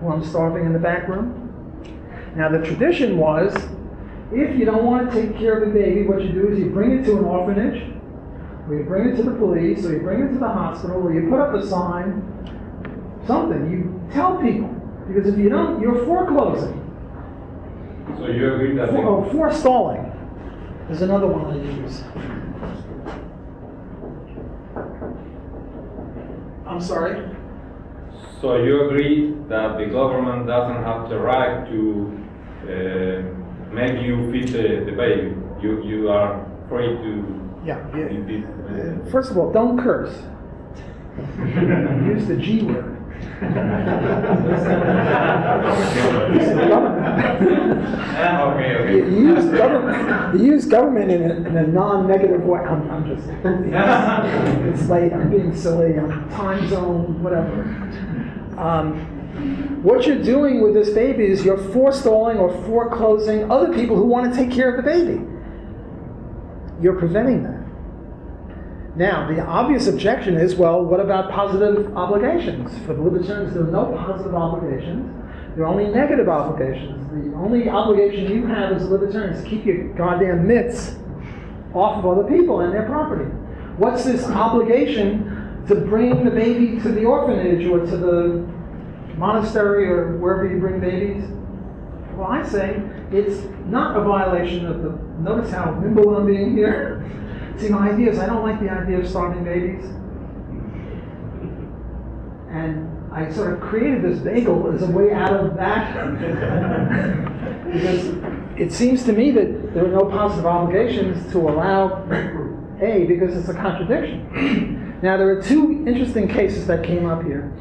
Speaker 1: who I'm starving in the back room. Now the tradition was, if you don't want to take care of the baby, what you do is you bring it to an orphanage, or you bring it to the police, or you bring it to the hospital, or you put up a sign, something. You tell people. Because if you don't, you're foreclosing.
Speaker 9: So you agree that
Speaker 1: For, oh, forestalling is another one I use. I'm sorry?
Speaker 9: so you agree that the government doesn't have the right to uh, make you feed the, the baby. You you are free to
Speaker 1: Yeah. yeah.
Speaker 9: it.
Speaker 1: Uh, First of all, don't curse. Use the G word. Use government.
Speaker 9: okay, okay.
Speaker 1: You you use government, you use government in a, in a non-negative way. I'm, I'm just, it's late, I'm being silly, I'm time zone, whatever. Um, what you're doing with this baby is you're forestalling or foreclosing other people who want to take care of the baby. You're preventing that. Now, the obvious objection is, well, what about positive obligations? For the libertarians, there are no positive obligations. There are only negative obligations. The only obligation you have as a libertarian is to keep your goddamn mitts off of other people and their property. What's this obligation to bring the baby to the orphanage or to the monastery or wherever you bring babies? Well, I say it's not a violation of the. Notice how nimble I'm being here. See, my idea is I don't like the idea of starving babies. And I sort of created this bagel as a way out of that. because it seems to me that there are no positive obligations to allow A because it's a contradiction. now, there are two interesting cases that came up here.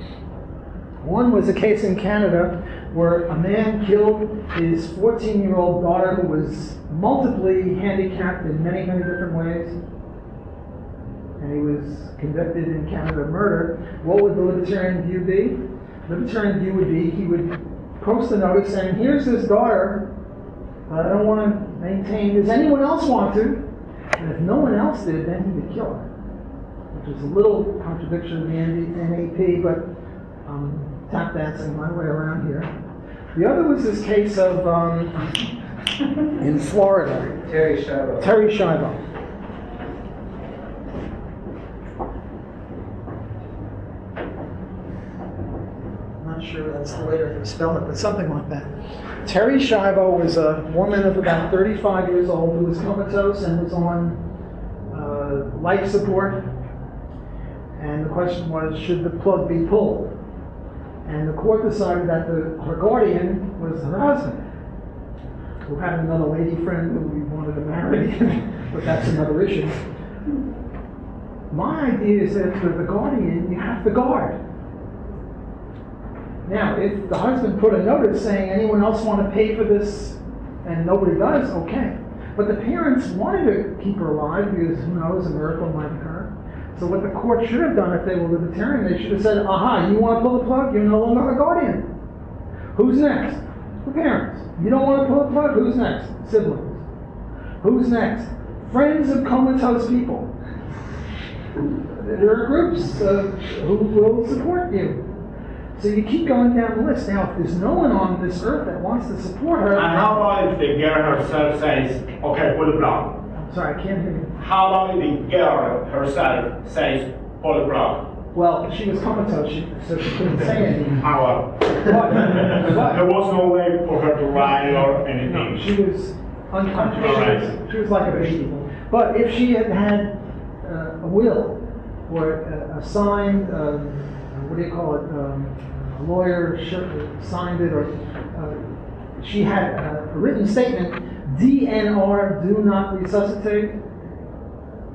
Speaker 1: One was a case in Canada where a man killed his 14 year old daughter who was multiply handicapped in many, many different ways. and he was convicted in Canada of murder, what would the libertarian view be? Libertarian view would be he would post a notice saying, here's his daughter, but I don't want to maintain, does anyone else want to? And if no one else did, then he would kill her. Which is a little contradiction of the NAP, but um, tap dancing my way around here. The other was this case of, um, in Florida,
Speaker 3: Terri Schiavo.
Speaker 1: Terri Schiavo. Not sure that's the way to spell it, but something like that. Terri Schiavo was a woman of about 35 years old who was comatose and was on uh, life support. And the question was, should the plug be pulled? And the court decided that the, her guardian was her husband who had another lady friend who we wanted to marry, but that's another issue. My idea is that for the guardian, you have to guard. Now, if the husband put a notice saying anyone else want to pay for this and nobody does, okay. But the parents wanted to keep her alive because who knows, a miracle might occur. So what the court should have done if they were libertarian, they should have said, aha, you want to pull the plug, you're no longer a guardian. Who's next? The parents. You don't want to pull the plug? Who's next? Siblings. Who's next? Friends of comatose people. There are groups uh, who will support you. So you keep going down the list. Now, if there's no one on this earth that wants to support her,
Speaker 5: And how about if the girl herself says, okay, pull the plug?
Speaker 1: Sorry, I can't hear you.
Speaker 5: How long did the girl herself the plug?
Speaker 1: Well, she was comatose, she, so she couldn't say anything.
Speaker 5: How
Speaker 1: But-
Speaker 5: There was no way for her to write or
Speaker 1: No,
Speaker 5: anything.
Speaker 1: she was unconscious. She was, she was like a baby. But if she had had uh, a will or a, a signed, um, what do you call it, um, a lawyer signed it, or uh, she had a written statement, DNR, do not resuscitate,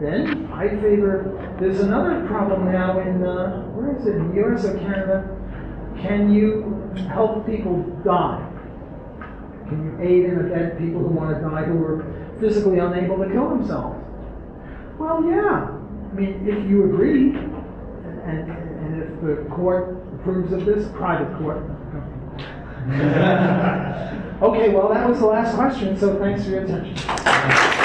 Speaker 1: then I favor, there's another problem now in, uh, where is it, in the US or Canada? Can you help people die? Can you aid and abet people who want to die who are physically unable to kill themselves? Well, yeah. I mean, if you agree, and, and, and if the court approves of this, private court. okay, well, that was the last question, so thanks for your attention.